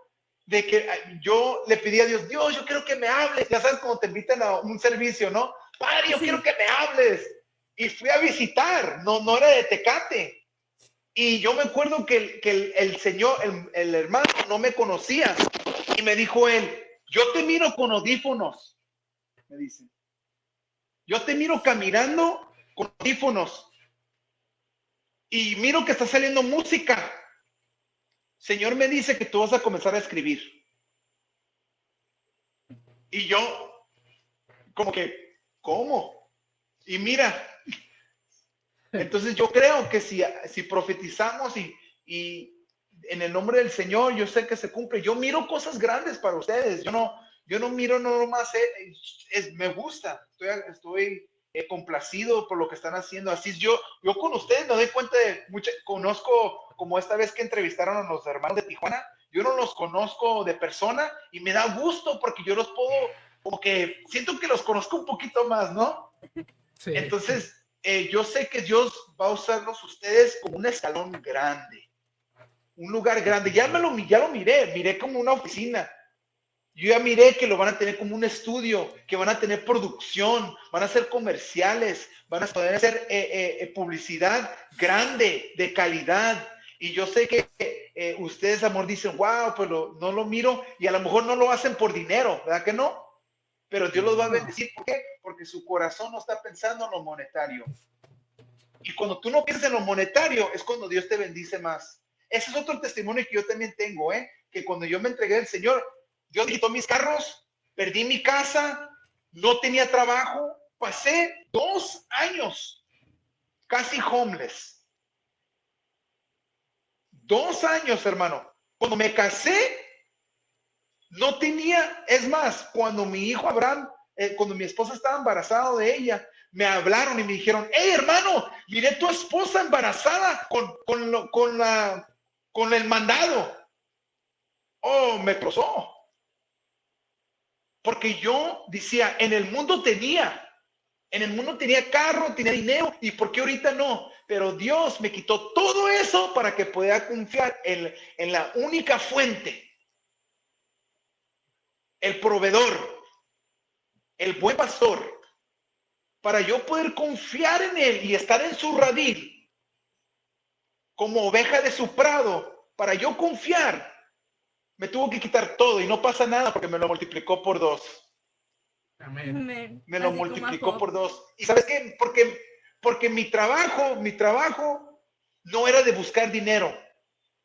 de que yo le pedí a Dios, Dios, yo quiero que me hables. Ya sabes, cuando te invitan a un servicio, ¿no? Padre, yo quiero que me hables. Y fui a visitar, no, no era de Tecate. Y yo me acuerdo que, que el, señor, el, el, hermano, no me conocía. Y me dijo él, yo te miro con audífonos, me dice. Yo te miro caminando con audífonos. Y miro que está saliendo música. Señor me dice que tú vas a comenzar a escribir. Y yo, como que, ¿cómo? Y mira, entonces yo creo que si, si profetizamos y, y en el nombre del Señor, yo sé que se cumple. Yo miro cosas grandes para ustedes. Yo no, yo no miro no más, eh, es, me gusta. Estoy, estoy eh, complacido por lo que están haciendo. Así yo, yo con ustedes me doy cuenta de mucho, conozco como esta vez que entrevistaron a los hermanos de Tijuana, yo no los conozco de persona y me da gusto porque yo los puedo, como que siento que los conozco un poquito más, ¿no? Sí. Entonces, eh, yo sé que Dios va a usarlos ustedes como un escalón grande, un lugar grande. Ya, me lo, ya lo miré, miré como una oficina. Yo ya miré que lo van a tener como un estudio, que van a tener producción, van a hacer comerciales, van a poder hacer eh, eh, publicidad grande, de calidad. Y yo sé que eh, ustedes, amor, dicen, wow, pero no lo miro y a lo mejor no lo hacen por dinero, ¿verdad que no? Pero Dios los va a bendecir. ¿Por qué? Porque su corazón no está pensando en lo monetario. Y cuando tú no piensas en lo monetario, es cuando Dios te bendice más. Ese es otro testimonio que yo también tengo, ¿eh? Que cuando yo me entregué al Señor, Dios quitó mis carros, perdí mi casa, no tenía trabajo, pasé dos años casi homeless Dos años, hermano. Cuando me casé, no tenía, es más, cuando mi hijo Abraham, eh, cuando mi esposa estaba embarazada de ella, me hablaron y me dijeron, hey hermano, miré tu esposa embarazada con, con, con, la, con el mandado. Oh, me cruzó. Porque yo decía, en el mundo tenía, en el mundo tenía carro, tenía dinero, ¿y por qué ahorita no? Pero Dios me quitó todo eso para que pueda confiar en, en la única fuente, el proveedor, el buen pastor, para yo poder confiar en él y estar en su radil como oveja de su prado, para yo confiar, me tuvo que quitar todo y no pasa nada porque me lo multiplicó por dos. Amén. Me lo multiplicó por dos. ¿Y sabes qué? Porque, porque mi trabajo, mi trabajo no era de buscar dinero,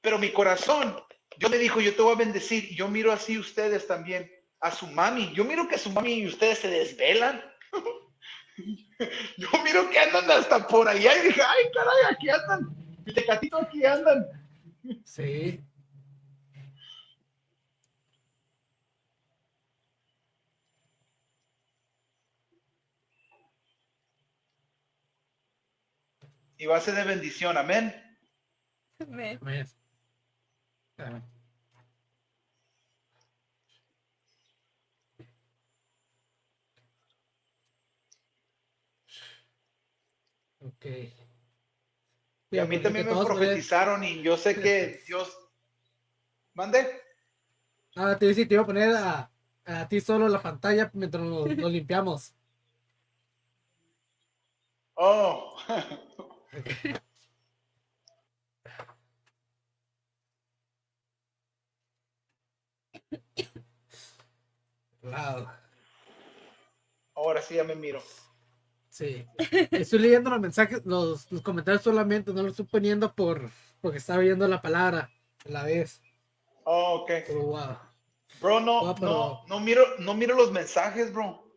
pero mi corazón, yo me dijo, yo te voy a bendecir. Yo miro así ustedes también, a su mami. Yo miro que su mami y ustedes se desvelan. yo miro que andan hasta por allá y dije, ay, caray, aquí andan y Tecatito aquí andan. Sí. Y va a ser de bendición. Amén. amén. amén. Okay. Y a mí también me profetizaron y yo sé que Dios... ¿Mande? Ah, te dije, te iba a poner a, a ti solo la pantalla mientras nos, nos limpiamos. Oh, Wow. ahora sí ya me miro. Sí. Estoy leyendo los mensajes, los, los comentarios solamente, no los estoy poniendo por porque estaba viendo la palabra a la vez. Oh, ok. Pero wow. Bro, no, pero- no, no miro, no miro los mensajes, bro.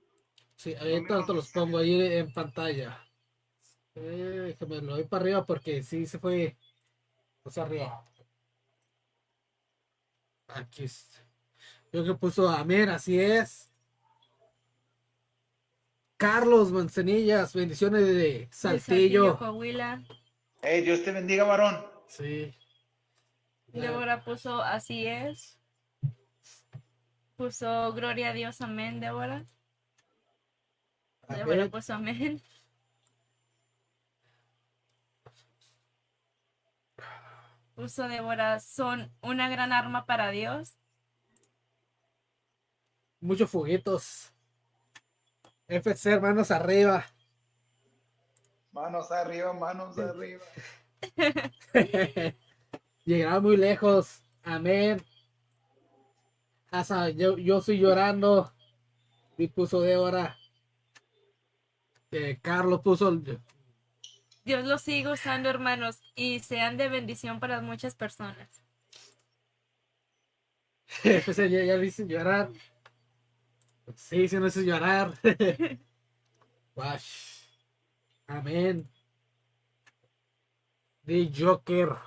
Sí, ahorita te los pongo ahí en pantalla. Eh, que me lo doy para arriba porque sí se fue. Pues arriba. Aquí es. Yo que puso amén, así es. Carlos Manzanillas, bendiciones de De Saltillo. Coahuila. Hey, Dios te bendiga, varón. Sí. Débora puso así es. Puso gloria a Dios, amén, Débora. Débora puso amén. Puso Débora, son una gran arma para Dios. Muchos fuguitos. FC, hermanos, arriba. Manos arriba, manos arriba. Llegará muy lejos. Amén. Hasta yo, yo estoy llorando. Y puso Débora. Eh, Carlos puso. Dios los sigue usando, hermanos, y sean de bendición para muchas personas. Ya, ya lo hice llorar. Sí, sí, no hice llorar. Wash. Amén. The Joker.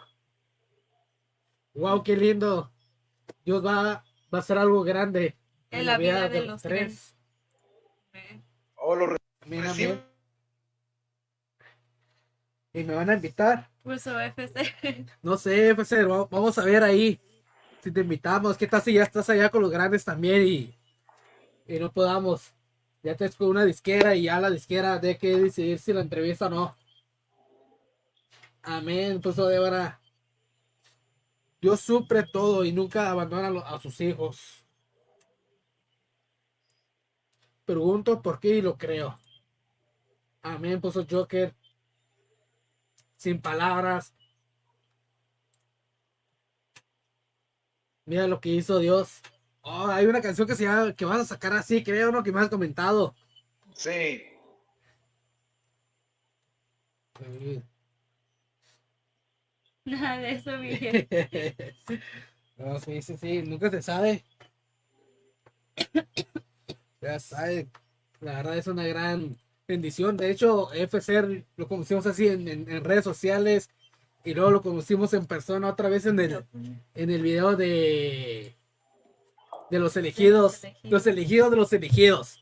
Wow, qué lindo. Dios va, va a hacer algo grande En la vida de los tres. Amén. Oh, lo Amén, amén. Y me van a invitar. Puso FC. No sé, FC, va- vamos a ver ahí. Si te invitamos, ¿qué tal si ya estás allá con los grandes también y, y no podamos? Ya te con una disquera y ya la disquera de que decidir si la entrevista o no. Amén, puso Débora. Dios supre todo y nunca abandona a sus hijos. Pregunto por qué y lo creo. Amén, puso Joker. Sin palabras. Mira lo que hizo Dios. Oh, hay una canción que se llama, que vas a sacar así, creo, ¿no? Que me has comentado. Sí. Nada de eso, Miguel. no, sí, sí, sí, nunca se sabe. Ya sabe, la verdad es una gran bendición. De hecho, FC lo conocimos así en, en- en redes sociales y luego lo conocimos en persona otra vez en el, en el video de, de los elegidos, los elegidos de los elegidos.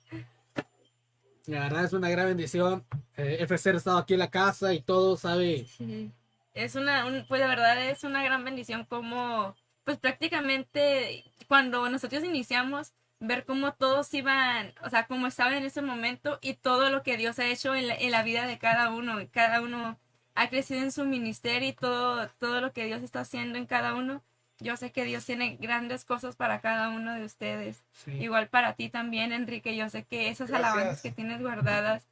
La verdad es una gran bendición. Eh, FC ha estado aquí en la casa y todo, sabe. Sí. Es una, un- pues de verdad es una gran bendición como, pues prácticamente cuando nosotros iniciamos, ver cómo todos iban, o sea, cómo estaban en ese momento y todo lo que Dios ha hecho en la, en la vida de cada uno. Cada uno ha crecido en su ministerio y todo, todo lo que Dios está haciendo en cada uno. Yo sé que Dios tiene grandes cosas para cada uno de ustedes. Sí. Igual para ti también, Enrique. Yo sé que esas Gracias. alabanzas que tienes guardadas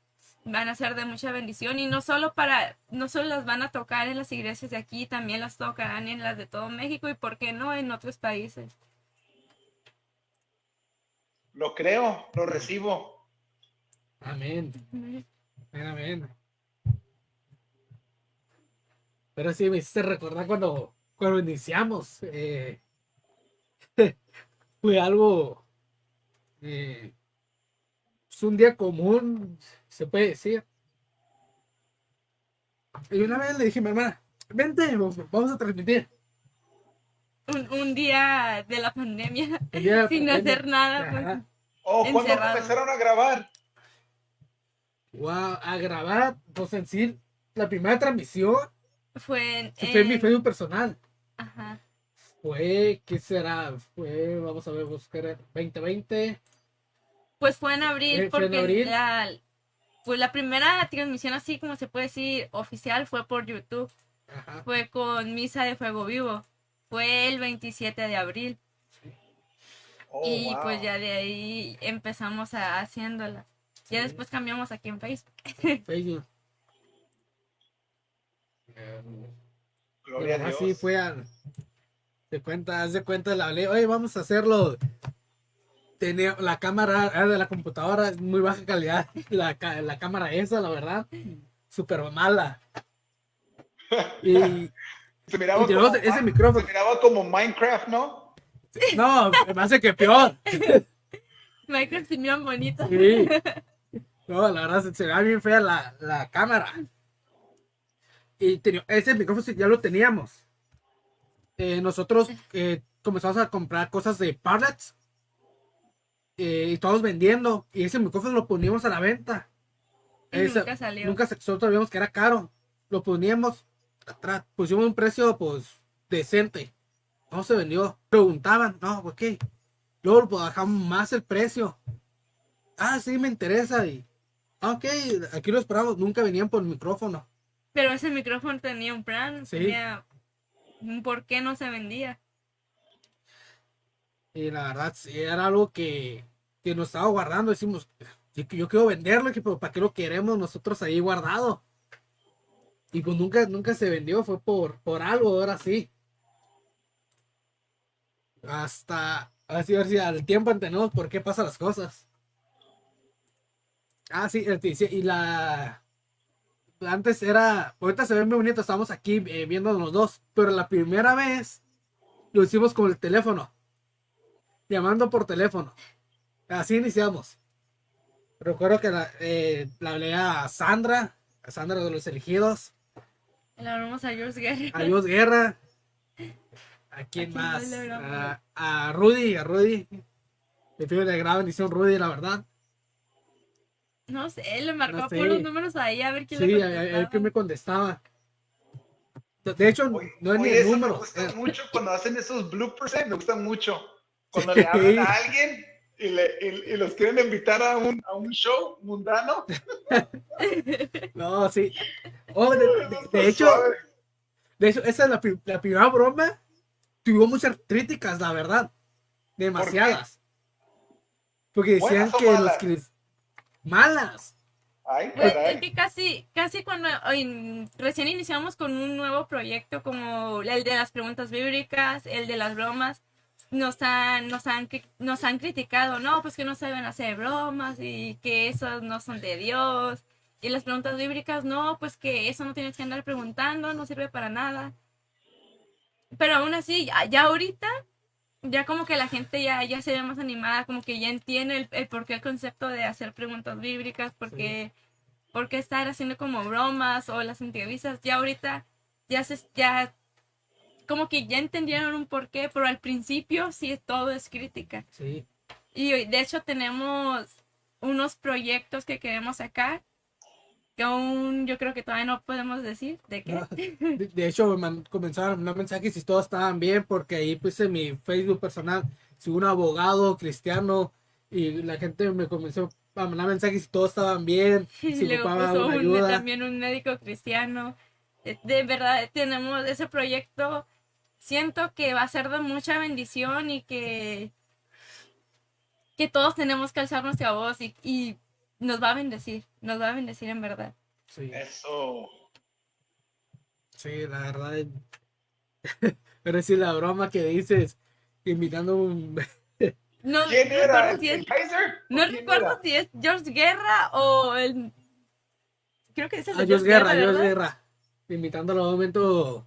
van a ser de mucha bendición y no solo para, no solo las van a tocar en las iglesias de aquí, también las tocarán en las de todo México y por qué no en otros países. Lo creo, lo recibo. Amén. Amén, amén. Pero sí, me hiciste recordar cuando, cuando iniciamos. eh, fue algo. eh, es un día común, se puede decir. Y una vez le dije a mi hermana: Vente, vamos a transmitir. Un, un día de la pandemia la sin pandemia. hacer nada. pues. Oh, ¿cuándo Encerrado. empezaron a grabar? Wow, a grabar, pues en sí, la primera transmisión Fue en... fue en mi Facebook personal. Ajá. Fue, ¿qué será? Fue, vamos a ver, buscar 2020. Pues fue en abril, Eh, fue en porque abril. La, pues la primera transmisión así como se puede decir oficial fue por YouTube. Ajá. Fue con Misa de Fuego Vivo. Fue el 27 de abril. Oh, y wow. pues ya de ahí empezamos a haciéndola. Ya Sí. después cambiamos aquí en Facebook. Facebook. Gloria a Pero Dios. así fue al. De cuenta, haz de cuenta, la hablé, oye, vamos a hacerlo. Tenía, la cámara era de la computadora es muy baja calidad. La, la cámara esa, la verdad, súper mala. Y Se miraba, Y como, ese micrófono. se miraba como Minecraft, ¿no? no, me hace que peor. Minecraft se miran bonitos. Sí. No, la verdad se, se bien fea la, la cámara. Y tenía- ese micrófono ya lo teníamos. Eh, nosotros eh, comenzamos a comprar cosas de Parlets. eh, y todos vendiendo. Y ese micrófono lo poníamos a la venta. Y Ese- nunca salió. Nunca se- nosotros vimos que era caro. Lo poníamos atrás. Pusimos un precio pues decente. No se vendió. Preguntaban, no, ok. Luego pues, bajamos más el precio. Ah, sí, me interesa. Y, ah, ok, aquí lo esperamos. Nunca venían por el micrófono. Pero ese micrófono tenía un plan, Sí. tenía un por qué no se vendía. Y la verdad, sí, era algo que, que nos estaba guardando. Decimos, "Sí, que yo quiero venderlo, pero ¿para qué lo queremos nosotros ahí guardado? Y pues nunca, nunca se vendió, fue por, por algo, ahora sí. Hasta, así, a ver si al tiempo entendemos por qué pasan las cosas. Ah, sí, y la... Antes era, ahorita se ve muy bonito, estamos aquí eh, viendo los dos, pero la primera vez lo hicimos con el teléfono llamando por teléfono. Así iniciamos. Recuerdo que la, eh, la hablé a Sandra, a Sandra de los elegidos, Le hablamos a George Guerra. a Dios Guerra. ¿A quién más? A, a Rudy, a Rudy. Le pido de gran bendición, Rudy, la verdad. No sé, le marcó No sé. por los números ahí a ver quién Sí, le a, a- a ver contestaba. que me contestaba. De- De hecho, Oye, no es ni oye, el eso número. Me gusta eh, mucho cuando hacen esos bloopers, ¿eh? me gusta mucho. Cuando le hablan a alguien y, le, y, y los quieren invitar a un, a un show mundano. No, sí. Oh, de, de- de hecho. De hecho, esa es la, la primera broma. Tuvo muchas críticas, la verdad. Demasiadas. Porque decían ¿Buenas o que los malas? cris- malas. Ay, Pues, es que casi, casi cuando recién iniciamos con un nuevo proyecto como el de las preguntas bíblicas, el de las bromas, nos han, nos han, nos han criticado, no, pues que no saben hacer bromas y que esos no son de Dios. Y las preguntas bíblicas, no, pues que eso no tienes que andar preguntando, no sirve para nada. Pero aún así, ya, ya ahorita, ya como que la gente ya, ya se ve más animada, como que ya entiende el, el por qué el concepto de hacer preguntas bíblicas, porque por qué estar haciendo como bromas o las entrevistas. Ya ahorita ya se ya como que ya entendieron un porqué, pero al principio sí todo es crítica. Sí. Y de hecho tenemos unos proyectos que queremos sacar que aún yo creo que todavía no podemos decir de qué. No, De, de hecho, me comenzaron a mandar mensajes si todos estaban bien, porque ahí puse mi Facebook personal, si un abogado cristiano, y la gente me comenzó a mandar mensajes si todos estaban bien, si luego puso una un- ayuda. también un médico cristiano. De- De verdad, tenemos ese proyecto. Siento que va a ser de mucha bendición y que, que todos tenemos que alzar nuestra voz y, y nos va a bendecir. Nos va a bendecir en verdad. Sí, Eso. sí, la verdad. Pero sí, la broma que dices, invitando un... No ¿Quién era? recuerdo ¿El, si es, Kaiser? no ¿O quién recuerdo era? si es George Guerra o el. Creo que es el de A Dios George Guerra, ¿verdad? Guerra. Invitándolo a un momento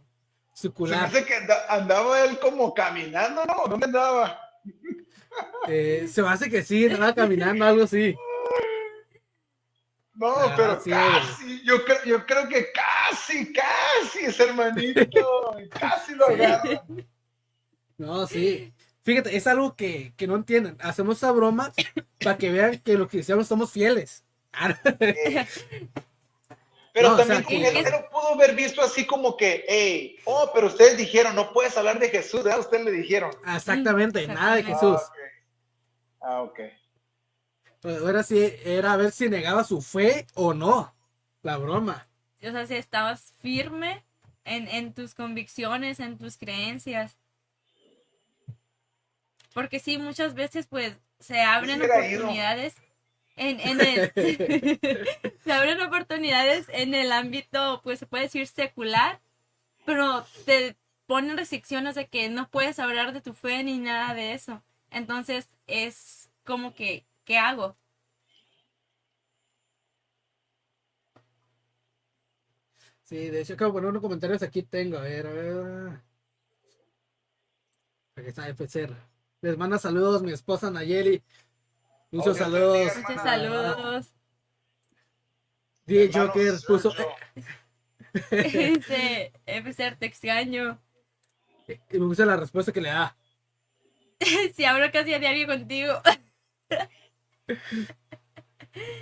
Se me circular. hace que anda- andaba él como caminando, ¿no? ¿Dónde andaba? Eh, se me hace que sí, andaba caminando, algo así. No, Ah, pero sí. casi, yo creo, yo creo que casi, casi ese hermanito, casi lo Sí. agarra. No, sí. Fíjate, es algo que, que no entienden. Hacemos esa broma para que vean que los cristianos somos fieles. Ah, Pero No, o también sea, como que- que él lo pudo haber visto así como que, hey, oh, pero ustedes dijeron, no puedes hablar de Jesús, ¿verdad? Ustedes le dijeron. Exactamente, Mm, nada de. Jesús. Ah, ok. Pues Ahora sí, era a ver si negaba su fe o no. La broma. O sea, si estabas firme en, en tus convicciones, en tus creencias. Porque sí, muchas veces pues se abren oportunidades en, en el se abren oportunidades en el ámbito, pues se puede decir secular, pero te ponen restricciones de que no puedes hablar de tu fe ni nada de eso. Entonces es como que, ¿qué hago? Sí, de hecho, acabo de poner unos comentarios aquí tengo. A ver, a ver. Aquí está FCR. Les manda saludos mi esposa Nayeli. Muchos saludos. Muchos saludos. DJ Hermano Joker puso. Dice, FCR, te extraño. Y me gusta la respuesta que le da. Si hablo casi a diario contigo.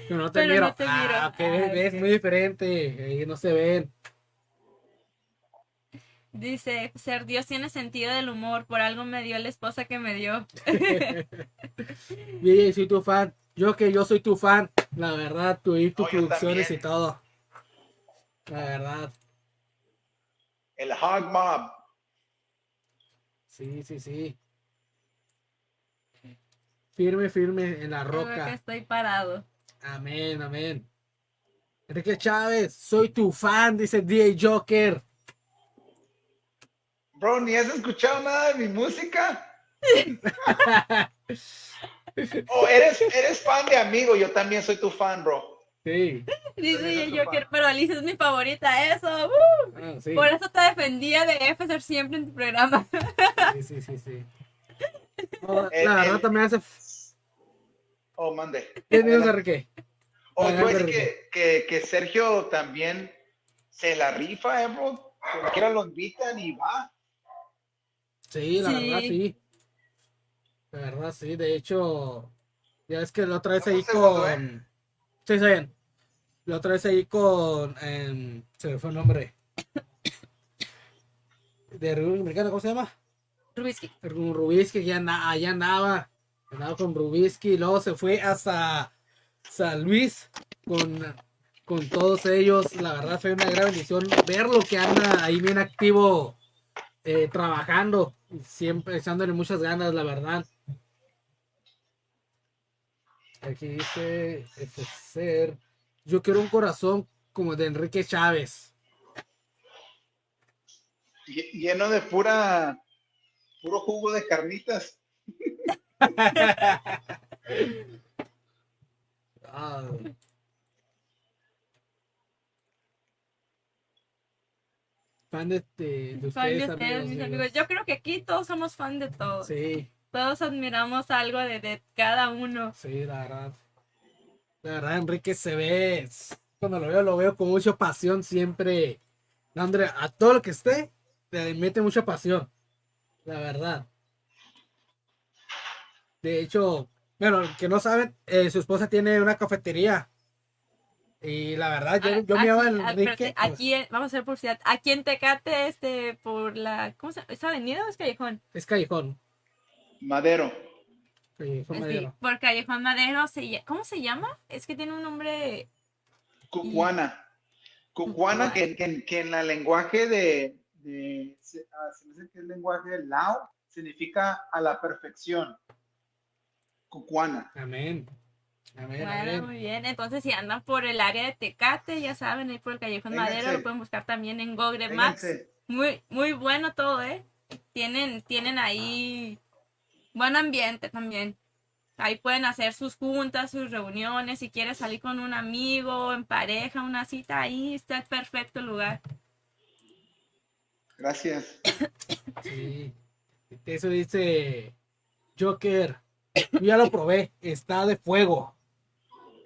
Pero no te Pero miro. no te miro. Ah, Ah, ok. muy diferente. Ahí no se ven. Dice, ser Dios tiene sentido del humor, por algo me dio la esposa que me dio. DJ, soy tu fan. Yo que yo soy tu fan. La verdad, tú y tus No, producciones y todo. La verdad. El Hog Mob. Sí, sí, sí. Firme, firme en la Creo que roca. estoy parado. Amén, amén. Enrique Chávez, soy tu fan, dice DJ Joker. Bro, ni has escuchado nada de mi música. Oh, eres, eres fan de amigo, yo también soy tu fan, bro. Sí, Dice eso, Joker, pero Alicia es mi favorita, eso. ¡uh! ah, sí, Por eso te defendía de FSR siempre en tu programa. sí, sí, sí, sí. No, El- la verdad el- también hace... Oh, mande. Oh, voy a decir que, que, que Sergio también se la rifa, eh, bro. Cualquiera lo invitan y va. Sí, la Sí. verdad sí. La verdad sí, de hecho, ya es que la otra vez ahí con... Sí, está bien. La otra vez ahí con... em, se me fue el nombre. De República Dominicana, ¿cómo se llama? Rubisky. Con Rubisky, ya allá andaba. Con Rubisky y luego se fue hasta San Luis con, con todos ellos. La verdad fue una gran bendición verlo que anda ahí bien activo eh, trabajando. Siempre echándole muchas ganas, la verdad. Aquí dice ser Yo quiero un corazón como de Enrique Chávez. Lle- Lleno de pura, puro jugo de carnitas. Ah. Fan de, de, de Fan de ustedes, amigos, mis amigos. amigos. Yo creo que aquí todos somos fan de todos. Sí, Todos admiramos algo de, de cada uno. sí, la verdad. La verdad, Enrique se ve. Cuando lo veo, lo veo con mucha pasión, siempre dándole a todo lo que esté, le mete mucha pasión. La verdad. De hecho, bueno, que no saben, eh, su esposa tiene una cafetería. Y la verdad, yo, yo me llamo Aquí- ah, Enrique. aquí, en- vamos a hacer publicidad. Aquí en Tecate, este, por la, ¿cómo se llama? ¿Es avenida o es callejón? Es Callejón. Madero. Callejón Sí, Madero. por Callejón Madero, se, ¿cómo se llama? Es que tiene un nombre, Cucuana. Cucuana, que, que, que en la lenguaje de, de se, ah, se me hace que es lenguaje lao, significa a la perfección. Cucuana. Amén. Amén, bueno, amén. muy bien. Entonces, si andan por el área de Tecate, ya saben, ahí por el Callejón Vénganse. Madero, lo pueden buscar también en Google Maps. Vénganse. Muy, muy bueno todo, ¿eh? Tienen, tienen ahí buen ambiente también. Ahí pueden hacer sus juntas, sus reuniones, si quieres salir con un amigo, en pareja, una cita, ahí está el perfecto lugar. Gracias. Sí. Eso dice Joker. Yo ya lo probé. Está de fuego.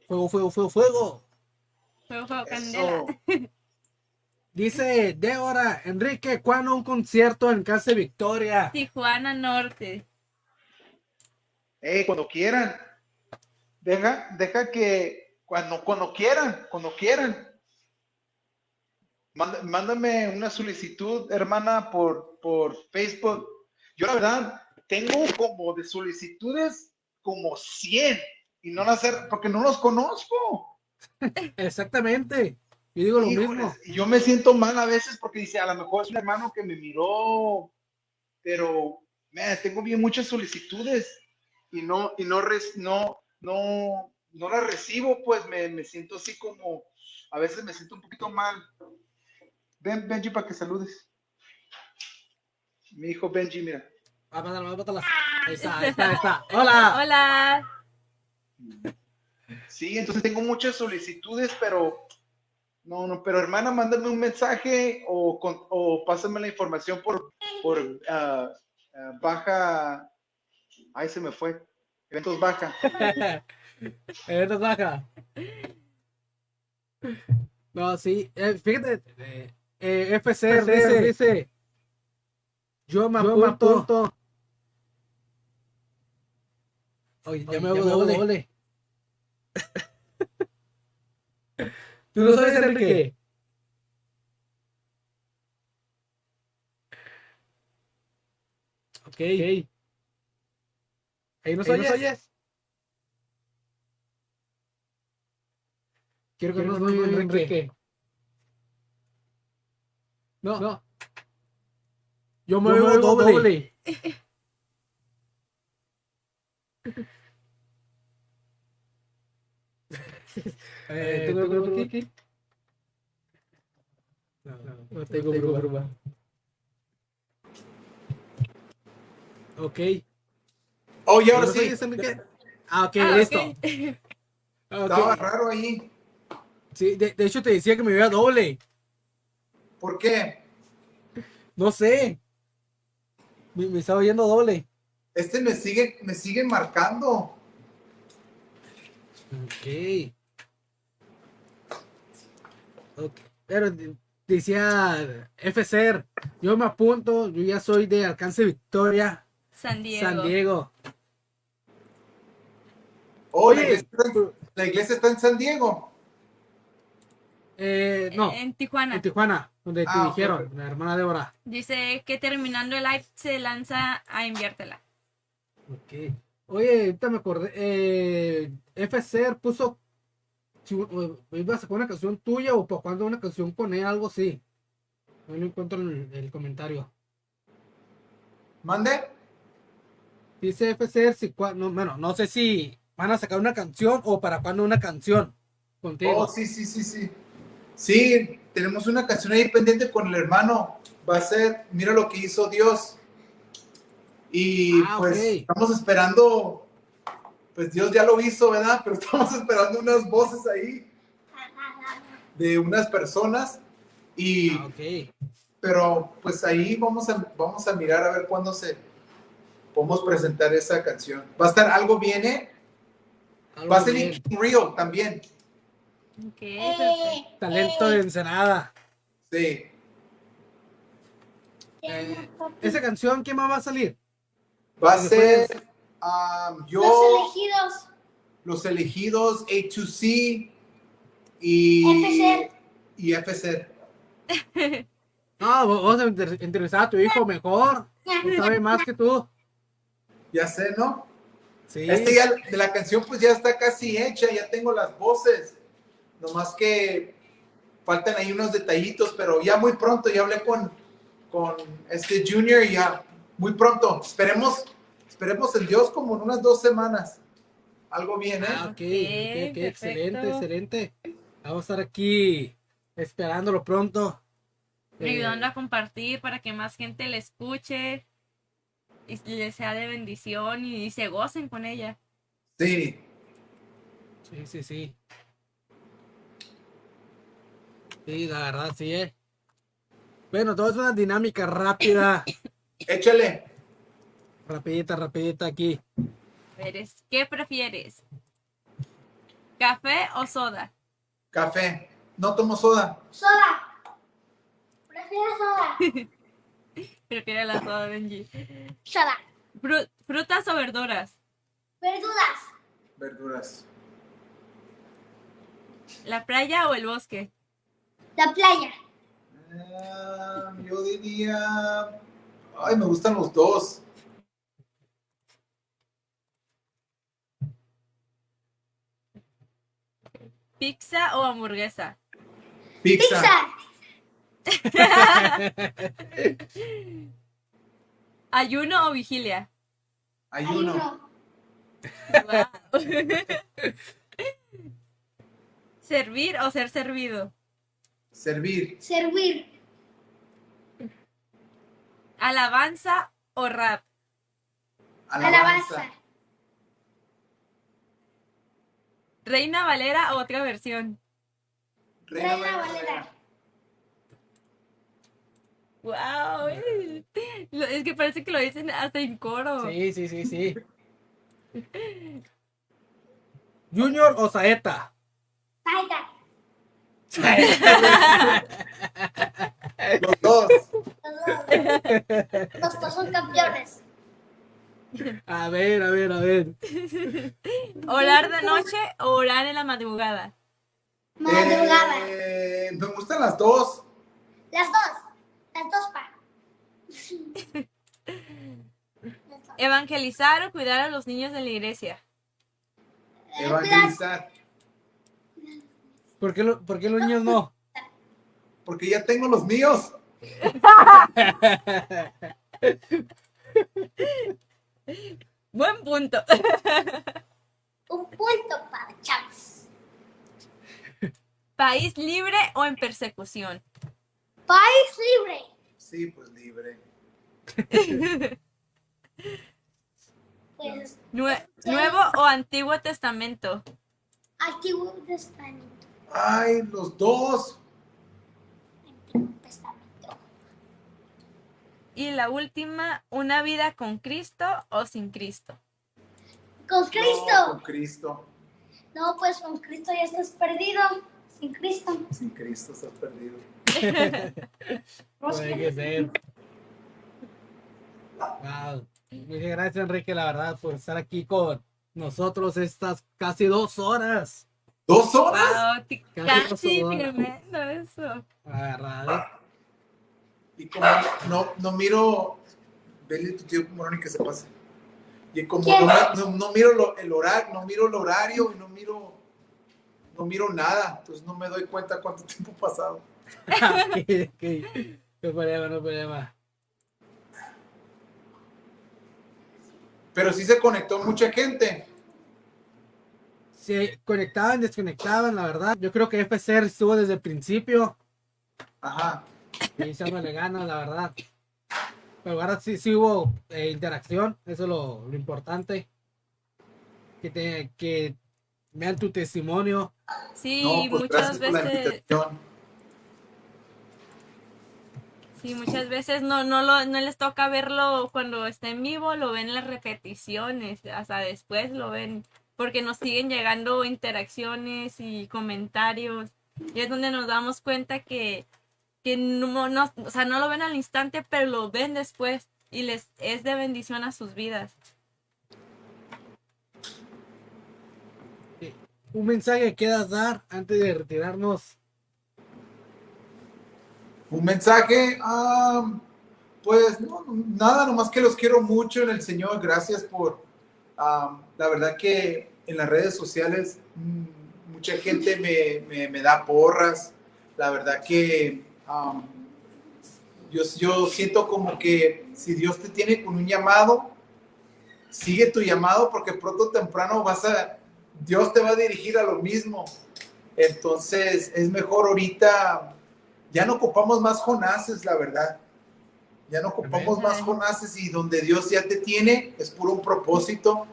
Fuego, fuego, fuego, fuego. Fuego, fuego, candela. Dice Débora, Enrique, ¿cuándo un concierto en Casa de Victoria? Tijuana Norte. Eh, cuando quieran. Deja, deja que cuando, cuando quieran, cuando quieran. Manda- mándame una solicitud, hermana, por, por Facebook. Yo la verdad tengo como de solicitudes como 100 y no las he- porque no los conozco. Exactamente. Yo digo lo Híjoles, mismo. y yo me siento mal a veces porque dice, a lo mejor es un hermano que me miró, pero man, tengo bien muchas solicitudes y no, y no, res- no, no, no las recibo, pues me, me siento así como, a veces me siento un poquito mal. Ven, Benji, para que saludes. Mi hijo Benji, mira. Ah, mándala, mándala. Ahí está, ahí está, ahí está. Hola. Hola. Sí, entonces tengo muchas solicitudes, pero no, no, pero hermana, mándame un mensaje o, con- o pásame la información por, por ah, ah, baja. Ay, se me fue. Eventos baja. Eventos baja. No, sí. eh, fíjate. eh, eh, FC, dice, dice. Yo me apunto. Oye, ya me hago doble. ¿Tú no sabes, Enrique? Ok. Ahí nos oyes. Quiero que nos oiga Enrique. No. no. Yo me oigo doble. Eh, ¿Tengo grupo aquí? No, no tengo grupo. Ok. Oh, y ahora ¿Nos sí. Enrique? Ah, ok, Ah, listo. Ah. Estaba raro ahí. Sí, de, de hecho te decía que me veía doble. ¿Por qué? No sé. Me, me estaba oyendo doble. Este me sigue, me sigue marcando. Ok. Ok. Pero de- decía FCR, yo me apunto, yo ya soy de Alcance Victoria, San Diego. San Diego. Oh, la Oye. iglesia, está en, la iglesia está en San Diego. Eh, no, En Tijuana. en Tijuana, donde te Ah, dijeron, la hermana Débora. Dice que terminando el live se lanza a enviártela. Ok. Oye, ahorita me acordé, eh, FCR puso, si ibas a sacar una canción tuya o para cuando una canción él, algo así. No lo encuentro en el, el comentario. ¿Mande? Dice FCR si no, bueno, no sé si van a sacar una canción o para cuando una canción contigo. Oh, sí, sí, sí, sí. Sí, tenemos una canción ahí pendiente con el hermano. Va a ser Mira lo que hizo Dios. Y Ah, pues estamos esperando, pues Dios ya lo hizo, ¿verdad? Pero estamos esperando unas voces ahí de unas personas. Y, Ah, ok. pero pues ahí vamos a, vamos a mirar a ver cuándo se podemos presentar esa canción. Va a estar algo viene, Algo va a ser bien. Rio también. Ok, perfecto. Talento de Ensenada. Sí. Eh, esa canción, ¿quién más va a salir? Va a ser um, yo, Los elegidos. los elegidos, A2C y FCR. Y FCR. No, vos entrevistar a tu hijo mejor. Él sabe más que tú. Ya sé, ¿no? Sí. Este ya de la canción pues ya está casi hecha, ya tengo las voces. Nomás que faltan ahí unos detallitos, pero ya muy pronto, ya hablé con, con este Junior y ya muy pronto. Esperemos, esperemos en Dios como en unas dos semanas. Algo bien, ¿eh? Ah, ok, Ok, ok, ok, excelente, excelente. Vamos a estar aquí esperándolo pronto. Eh, ayudando a compartir para que más gente le escuche y le sea de bendición y se gocen con ella. Sí. Sí, sí, sí. Sí, la verdad, sí, eh. Bueno, todo es una dinámica rápida, Échale. Rapidita, rapidita aquí. Eres, ¿Qué prefieres? ¿Café o soda? Café. No tomo soda. Soda. Prefiero soda. Prefiero la soda, Benji. Soda. Fru- ¿Frutas o verduras? Verduras. Verduras. ¿La playa o el bosque? La playa. Ah, yo diría. Ay, me gustan los dos. ¿Pizza o hamburguesa? Pizza. Pizza. ¿Ayuno o vigilia? Ayuno. Wow. ¿Servir o ser servido? Servir. Servir. ¿Alabanza o rap? Alabanza. ¿Reina Valera o otra versión? Reina Reina Valera. ¡Wow! Es que parece que lo dicen hasta en coro. Sí, sí, sí, sí. ¿Junior o Saeta? Taika. Los dos. Los dos. Los dos son campeones. A ver, a ver, a ver. ¿Orar de noche o orar en la madrugada? Madrugada. Eh, me gustan las dos. Las dos. Las dos pa. Las dos. ¿Evangelizar o cuidar a los niños de la iglesia? Eh, Evangelizar. ¿Por qué, lo- por qué los niños no? Porque ya tengo los míos. Buen punto. Un punto para Chávez. ¿País libre o en persecución? País libre. Sí, pues libre. Pues Nue- ¿Nuevo o Antiguo Testamento? Antiguo Testamento. Ay, los dos. Antiguo Testamento. Y la última, ¿una vida con Cristo o sin Cristo? Con No, Cristo. con Cristo. No, pues con Cristo ya estás perdido. Sin Cristo. Sin Cristo estás perdido. Puede que ser. Wow. Muchas gracias, Enrique, la verdad, por estar aquí con nosotros estas casi dos horas. ¿Dos horas? Wow, Casi casi dos horas. tremendo eso. Agarrado. Y como no, no miro. Vele tu tío Moroni que se pase. Y como no, no- no miro lo- el horario, no miro el horario y no miro. No miro nada. Entonces no me doy cuenta cuánto tiempo ha pasado. Ok, ok. No problema, no problema. Pero sí se conectó mucha gente. Se conectaban, desconectaban, la verdad. Yo creo que FCR estuvo desde el principio. Ajá. Y echándole ganas, la verdad. Pero ahora sí, sí hubo eh, interacción, eso es lo, lo importante. Que, te, que vean tu testimonio. Sí, no, pues muchas veces, sí, muchas veces no, no, lo, no les toca verlo cuando está en vivo, lo ven en las repeticiones, hasta después lo ven, porque nos siguen llegando interacciones y comentarios, y es donde nos damos cuenta que, que no, no, o sea, no lo ven al instante, pero lo ven después, y les es de bendición a sus vidas. Un mensaje que quieras dar antes de retirarnos. Un mensaje, ah, pues no, nada, nomás que los quiero mucho en el Señor. Gracias por, ah, la verdad que en las redes sociales mm, mucha gente me, me- me da porras. La verdad que yo, yo siento como que si Dios te tiene con un llamado, sigue tu llamado porque pronto o temprano vas a, Dios te va a dirigir a lo mismo. Entonces es mejor ahorita ya no ocupamos más Jonases, la verdad. Ya no ocupamos Amén. más Jonases y donde Dios ya te tiene es por un propósito.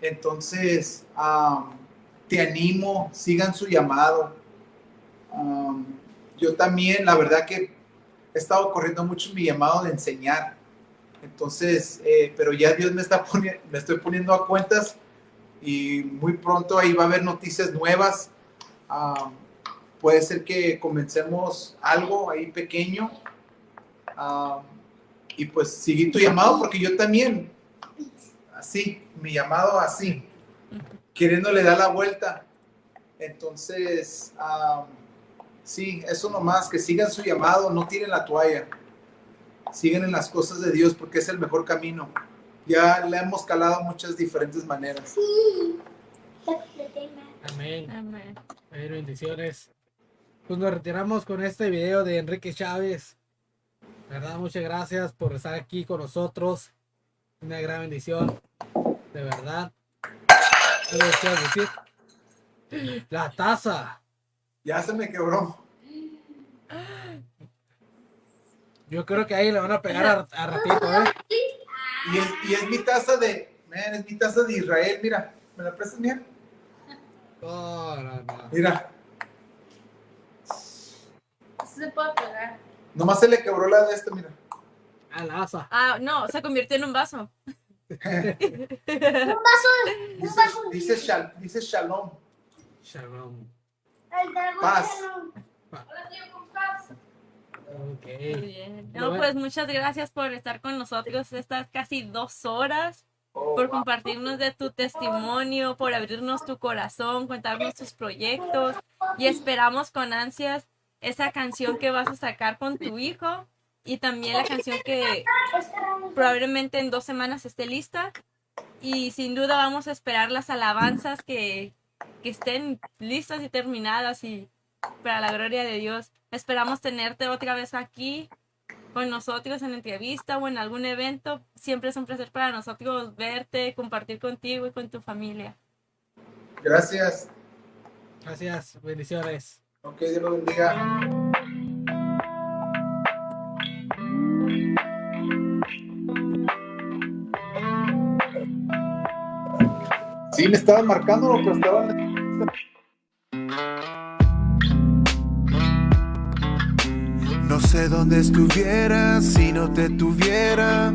Entonces, te animo, sigan su llamado. Am, yo también, la verdad que he estado corriendo mucho mi llamado de enseñar. Entonces, eh, pero ya Dios me está poniendo, me estoy poniendo a cuentas y muy pronto ahí va a haber noticias nuevas. Am, puede ser que comencemos algo ahí pequeño am, y pues seguir tu llamado porque yo también así mi llamado así queriéndole dar la vuelta entonces am, Sí, eso nomás, que sigan su llamado, no tiren la toalla. Sigan en las cosas de Dios porque es el mejor camino. Ya le hemos calado muchas diferentes maneras. Amén. Amén. Amén, bendiciones. Pues nos retiramos con este video de Enrique Chávez. Verdad, muchas gracias por estar aquí con nosotros. Una gran bendición. De verdad. ¿Qué decir? La taza. Ya se me quebró. Yo creo que ahí le van a pegar a, a ratito, ¿eh? Y es, y es mi taza de, man, es mi taza de Israel, mira. ¿Me la prestas, mira? No, no, no. Mira, Se puede pegar. nomás se le quebró la de esta, mira. A la asa. Ah, no, se convirtió en un vaso. Dice, dice, shal- dice shalom. Shalom. Tío con paz. Ok. Muy bien. No, pues muchas gracias por estar con nosotros estas casi dos horas, Oh, por compartirnos de tu testimonio, por abrirnos tu corazón, contarnos tus proyectos y esperamos con ansias esa canción que vas a sacar con tu hijo y también la canción que probablemente en dos semanas esté lista y sin duda vamos a esperar las alabanzas que, que estén listas y terminadas y para la gloria de Dios. Esperamos tenerte otra vez aquí con nosotros en entrevista o en algún evento. Siempre es un placer para nosotros verte, compartir contigo y con tu familia. Gracias. Gracias. Bendiciones. Ok, Dios lo bendiga. Sí, me estaban marcando, pero estaban. Sé dónde estuvieras si no te tuviera.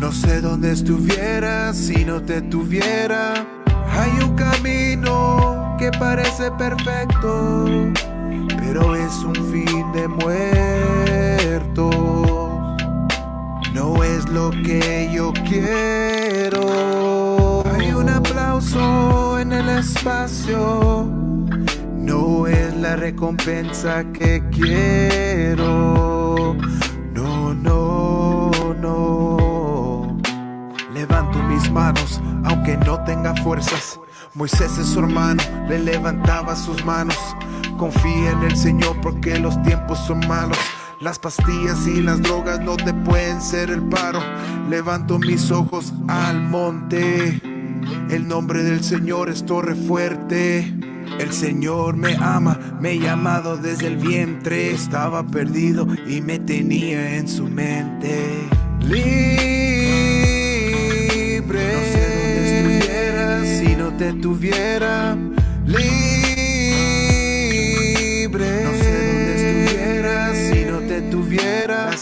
No sé dónde estuvieras si no te tuviera. Hay un camino que parece perfecto, pero es un fin de muertos. No es lo que yo quiero. Hay un aplauso en el espacio. No es la recompensa que quiero. No, no, no. Levanto mis manos, aunque no tenga fuerzas. Moisés es su hermano, le levantaba sus manos. Confía en el Señor porque los tiempos son malos. Las pastillas y las drogas no te pueden ser el paro. Levanto mis ojos al monte. El nombre del Señor es torre fuerte. El Señor me ama, me ha llamado desde el vientre. Estaba perdido y me tenía en su mente. Libre. No sé dónde estuvieras si no te tuviera. Libre.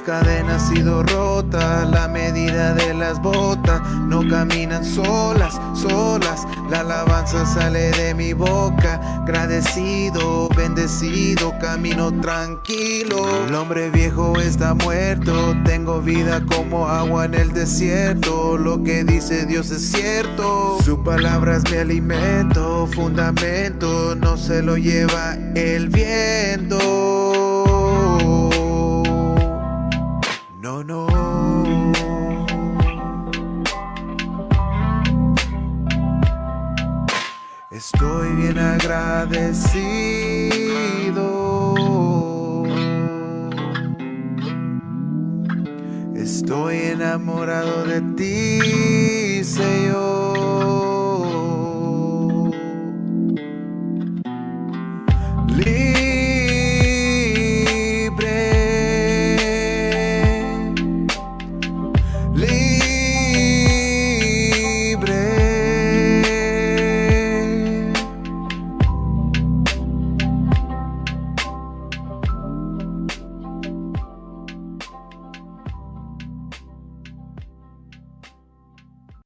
Cadenas sido rotas, la medida de las botas no caminan solas, solas. La alabanza sale de mi boca, agradecido, bendecido, camino tranquilo. El hombre viejo está muerto, tengo vida como agua en el desierto. Lo que dice Dios es cierto, su palabra es mi alimento, fundamento, no se lo lleva el viento. No, no. Estoy bien agradecido. Estoy enamorado de ti, Señor.